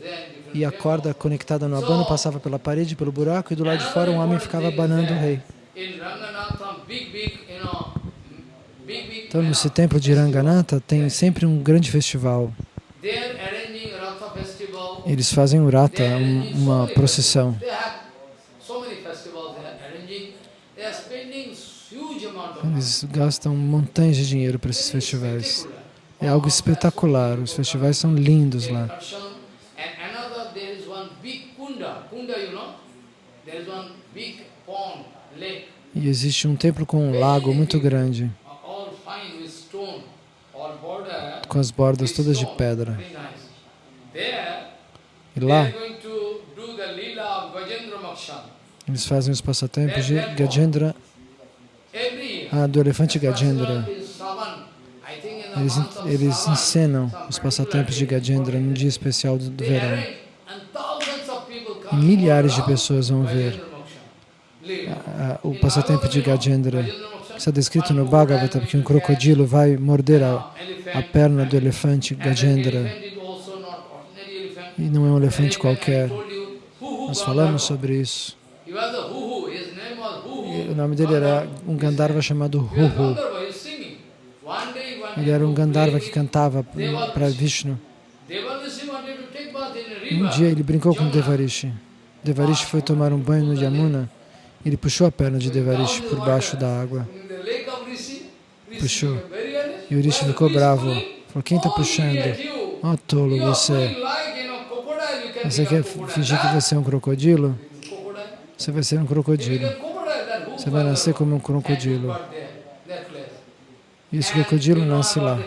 Speaker 1: e a corda conectada no abano passava pela parede, pelo buraco, e do lado de fora um homem ficava abanando o rei. Então, nesse templo de Ranganatha tem sempre um grande festival. Eles fazem o Rata, uma procissão. Eles gastam montanhas de dinheiro para esses festivais. É algo espetacular, os festivais são lindos lá. E existe um templo com um lago muito grande. Com as bordas todas de pedra. E lá, eles fazem os passatempos de Gajendra, ah, do elefante Gajendra. Eles, eles encenam os passatempos de Gajendra num dia especial do, do verão. Milhares de pessoas vão ver ah, ah, o passatempo de Gajendra. Está descrito no Bhagavata que um crocodilo vai morder a, a perna do elefante Gajendra. E não é um elefante qualquer. Nós falamos sobre isso. E o nome dele era um Gandharva chamado Huhu. Ele era um Gandharva que cantava para Vishnu. Um dia ele brincou com Devarishi. Devarishi foi tomar um banho no Yamuna. Ele puxou a perna de Devarishi por baixo da água puxou. E o Urishi ficou bravo. Falou, quem está puxando? Oh, tolo você. Você quer fingir que você é um crocodilo? Você vai ser um crocodilo. Você vai nascer como um crocodilo. Esse crocodilo nasce lá.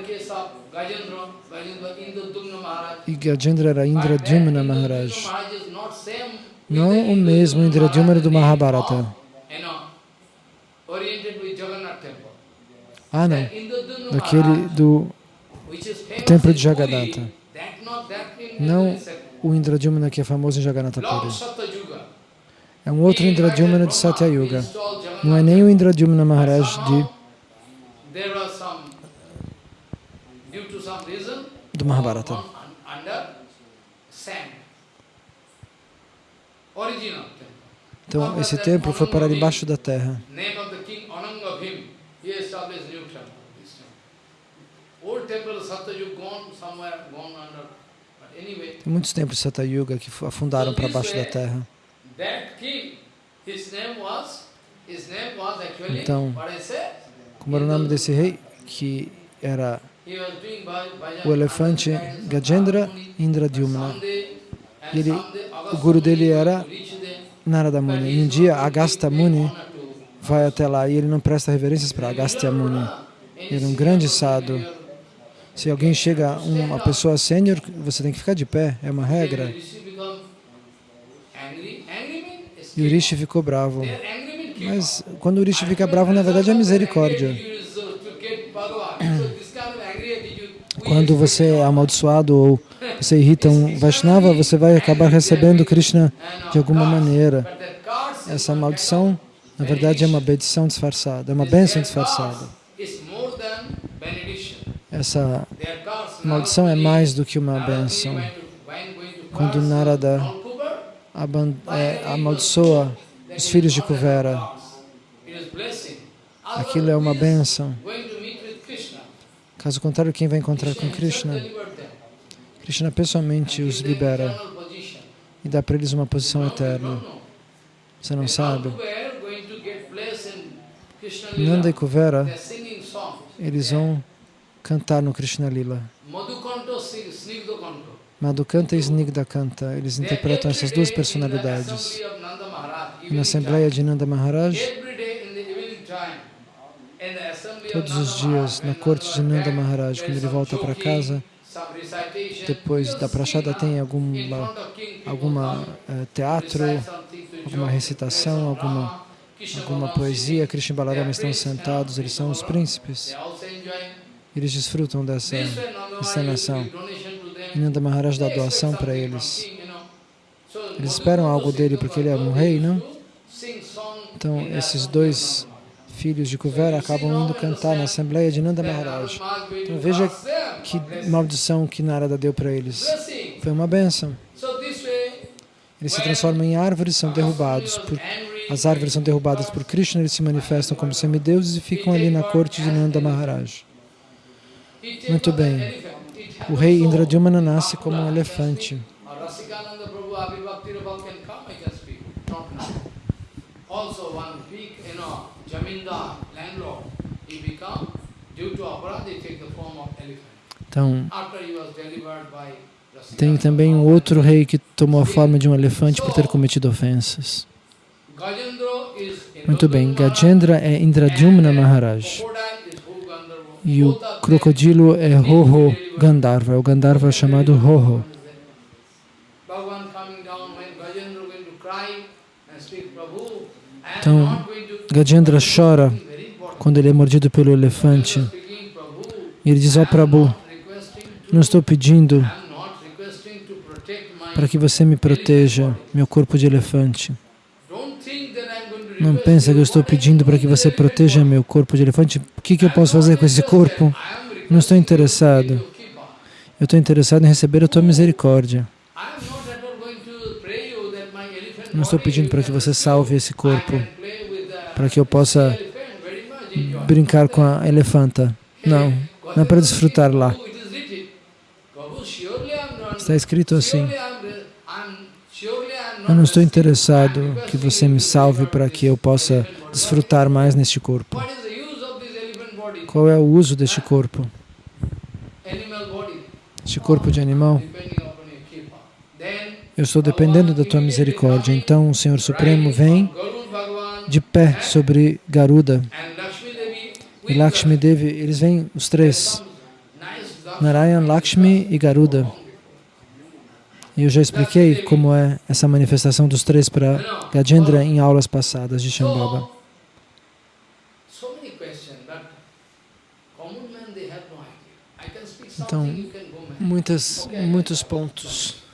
Speaker 1: E Gajendra era Indradyumna Maharaj. Não o mesmo Indradyumna do Mahabharata. Ah, não. Daquele do templo de Jagannatha. Não o Indradyumna que é famoso em Jagannatha Puri. É um outro Indradyumna de Satya Yuga. Não é nem o Indradyumna Maharaj de do Mahabharata. Então, esse templo foi parar embaixo da terra. Tem muitos templos de Satyuga que afundaram para baixo da terra. Então, como era o nome desse rei? Que era o elefante Gajendra Indradyumna. Ele, o guru dele era Narada Muni. E um dia Agastya Muni vai até lá e ele não presta reverências para Agastya Muni. Ele é um grande sadhu. Se alguém chega, uma pessoa sênior, você tem que ficar de pé, é uma regra. E o Rishi ficou bravo. Mas quando o Rishi fica bravo, na verdade é misericórdia. Quando você é amaldiçoado ou você irrita um Vaishnava, você vai acabar recebendo Krishna de alguma maneira. Essa maldição, na verdade, é uma bendição disfarçada, é uma bênção disfarçada. Essa maldição é mais do que uma bênção. Quando Narada é, amaldiçoa os filhos de Kuvera, aquilo é uma bênção. Caso contrário, quem vai encontrar com Krishna? Krishna pessoalmente os libera e dá para eles uma posição eterna. Você não sabe? Nanda e Kuvera, eles vão cantar no Krishna Lila. Madhukanta e Snigdha Kanta, eles interpretam essas duas personalidades. Na Assembleia de Nanda Maharaj, todos os dias, na corte de Nanda Maharaj, quando ele volta para casa, depois da prachada tem alguma, alguma uh, teatro, alguma recitação, alguma, alguma poesia. Krishna e Balarama estão sentados, eles são os príncipes. Eles desfrutam dessa encenação. Nanda Maharaj dá doação para eles. Eles esperam algo dele porque ele é um rei, não? Então, esses dois filhos de Kuvera acabam indo cantar na Assembleia de Nanda Maharaj. Então veja que maldição que Narada deu para eles. Foi uma benção. Eles se transformam em árvores, são derrubados. Por, as árvores são derrubadas por Krishna, eles se manifestam como semideuses e ficam ali na corte de Nanda Maharaj. Muito bem. O rei Indradyumana nasce como um elefante. Also one big, you know, Jamindar, landlord, he become, due to aparadha, he take the form of elephant. Então, tem também um outro rei que tomou a forma de um elefante por ter cometido ofensas. Muito bem, Gajendra é Indradyumna Maharaj. E o crocodilo é Hoho Gandharva, é o Gandharva chamado Hoho. Então, Gajendra chora quando ele é mordido pelo elefante. E ele diz, ó oh, Prabhu, não estou pedindo para que você me proteja, meu corpo de elefante. Não pensa que eu estou pedindo para que você proteja meu corpo de elefante. O que, que eu posso fazer com esse corpo? Não estou interessado. Eu estou interessado em receber a tua misericórdia. Não estou pedindo para que você salve esse corpo para que eu possa brincar com a elefanta. Não, não é para desfrutar lá. Está escrito assim. Eu não estou interessado que você me salve para que eu possa desfrutar mais neste corpo. Qual é o uso deste corpo? Este corpo de animal? Eu estou dependendo da tua misericórdia. Então o Senhor Supremo vem de pé sobre Garuda. E Lakshmi Devi, eles vêm os três, Narayan, Lakshmi e Garuda. E eu já expliquei como é essa manifestação dos três para Gajendra em aulas passadas de Shambhava. Então, muitas, muitos pontos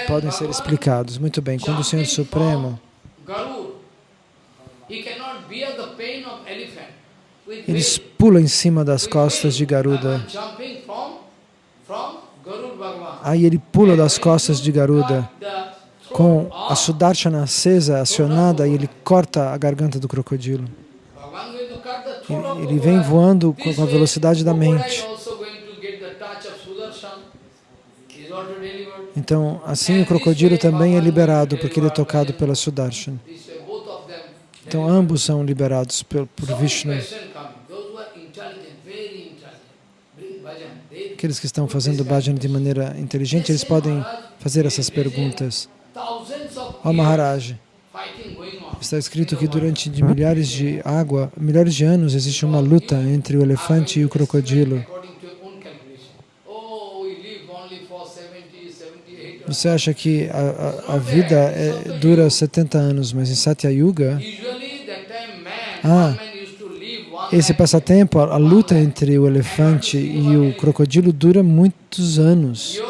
Speaker 1: podem ser explicados. Muito bem, quando o Senhor Supremo eles pulam em cima das costas de Garuda. Aí ele pula das costas de Garuda com a Sudarshana acesa, acionada, e ele corta a garganta do crocodilo. Ele vem voando com a velocidade da mente. Então, assim o crocodilo também é liberado, porque ele é tocado pela Sudarshan. Então, ambos são liberados por, por Vishnu. Aqueles que estão fazendo bhajan de maneira inteligente, eles podem fazer essas perguntas. Ó oh, Maharaj, está escrito que durante de milhares de água, milhares de anos, existe uma luta entre o elefante e o crocodilo. Você acha que a, a, a vida é, dura 70 anos, mas em Satya Yuga, ah, esse passatempo, a, a luta entre o elefante e o crocodilo dura muitos anos,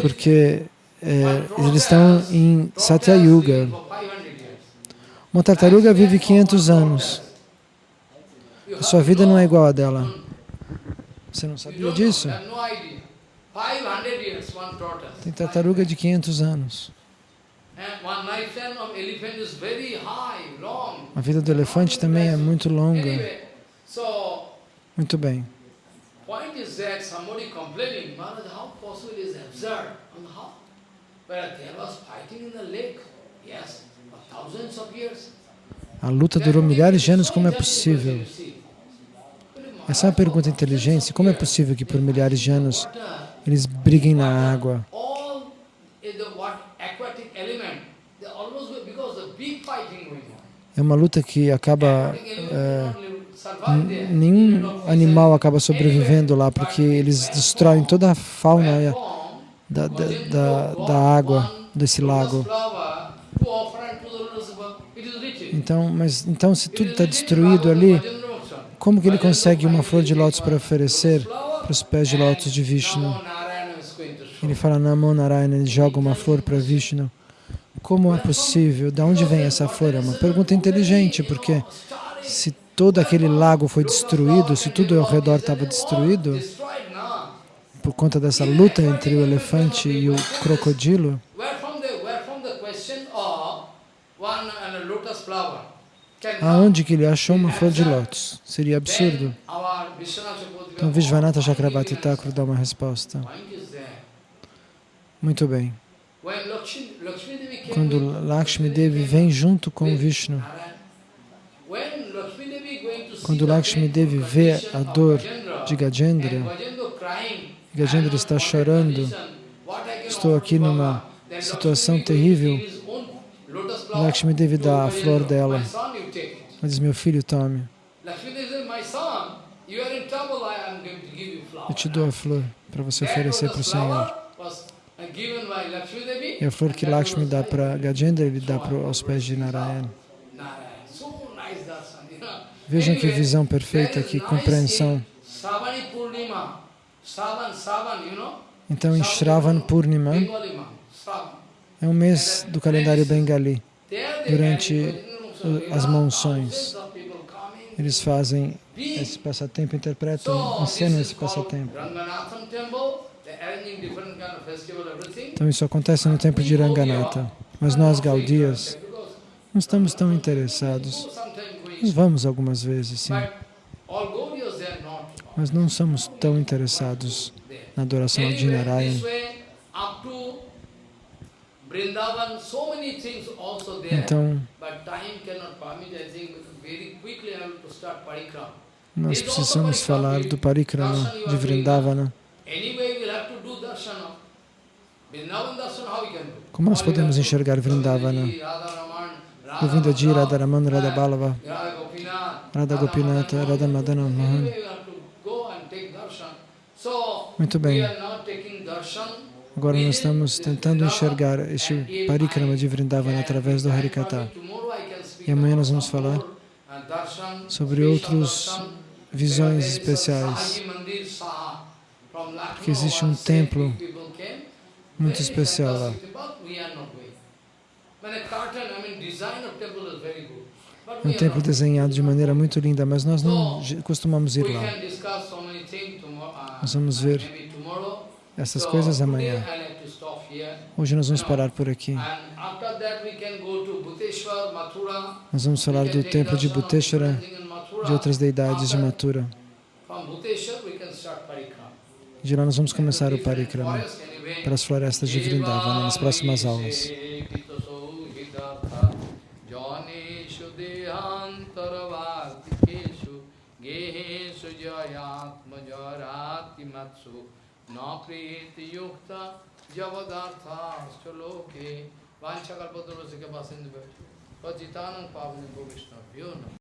Speaker 1: porque é, eles estão em Satya Yuga. Uma tartaruga vive 500 anos. A sua vida não é igual a dela. Você não sabia disso? Tem tartaruga de 500 anos. A vida do elefante também é muito longa. Muito bem. A luta durou milhares de anos, como é possível? Essa é uma pergunta inteligente. Como é possível que por milhares de anos eles briguem na água. É uma luta que acaba... É, nenhum animal acaba sobrevivendo lá, porque eles destroem toda a fauna da, da, da, da água, desse lago. Então, mas, então, se tudo está destruído ali, como que ele consegue uma flor de lótus para oferecer para os pés de lótus de Vishnu? Ele fala Namo Narayana, ele joga uma flor para Vishnu. Como é possível? De onde vem essa flor? É uma pergunta inteligente, porque se todo aquele lago foi destruído, se tudo ao redor estava destruído, por conta dessa luta entre o elefante e o crocodilo, aonde que ele achou uma flor de lótus? Seria absurdo. Então Vishvanatha Chakrabarti Thakur dá uma resposta. Muito bem. Quando Lakshmi Devi vem junto com Vishnu, quando Lakshmi Devi vê a dor de Gajendra, Gajendra está chorando, estou aqui numa situação terrível, Lakshmi Devi dá a flor dela. Diz, meu filho, tome. Eu te dou a flor para você oferecer para o Senhor. E a flor que Lakshmi dá para Gajendra, ele dá para, aos pés de Narayana. Vejam que visão perfeita, que compreensão. Então, em Shravan Purnima, é um mês do calendário bengali, durante as monções. Eles fazem esse passatempo, interpretam, ensinam esse passatempo. Então isso acontece no tempo de Ranganatha. Mas nós, Gaudias, não estamos tão interessados. Nós vamos algumas vezes, sim. Mas não somos tão interessados na adoração de Narayan. Então, nós precisamos falar do Parikrama de Vrindavana. Como nós podemos enxergar Vrindavana? Govinda Ji, Radharaman, Radhabalava, Radha Gopinata, Radha Madana Mohan. Muito bem. Agora nós estamos tentando enxergar este parikrama de Vrindavana através do Harikata. E amanhã nós vamos falar sobre outras visões especiais. Porque existe um templo muito especial lá. É um templo desenhado de maneira muito linda, mas nós não costumamos ir lá. Nós vamos ver essas coisas amanhã. Hoje nós vamos parar por aqui. Nós vamos falar do templo de Bhuteshwara, de outras deidades de Mathura. De lá nós vamos começar o Parikrama para as florestas de Vrindavana nas próximas aulas.
Speaker 2: Jayatma jarati matsu न प्रेत के पास पतितान पावन को न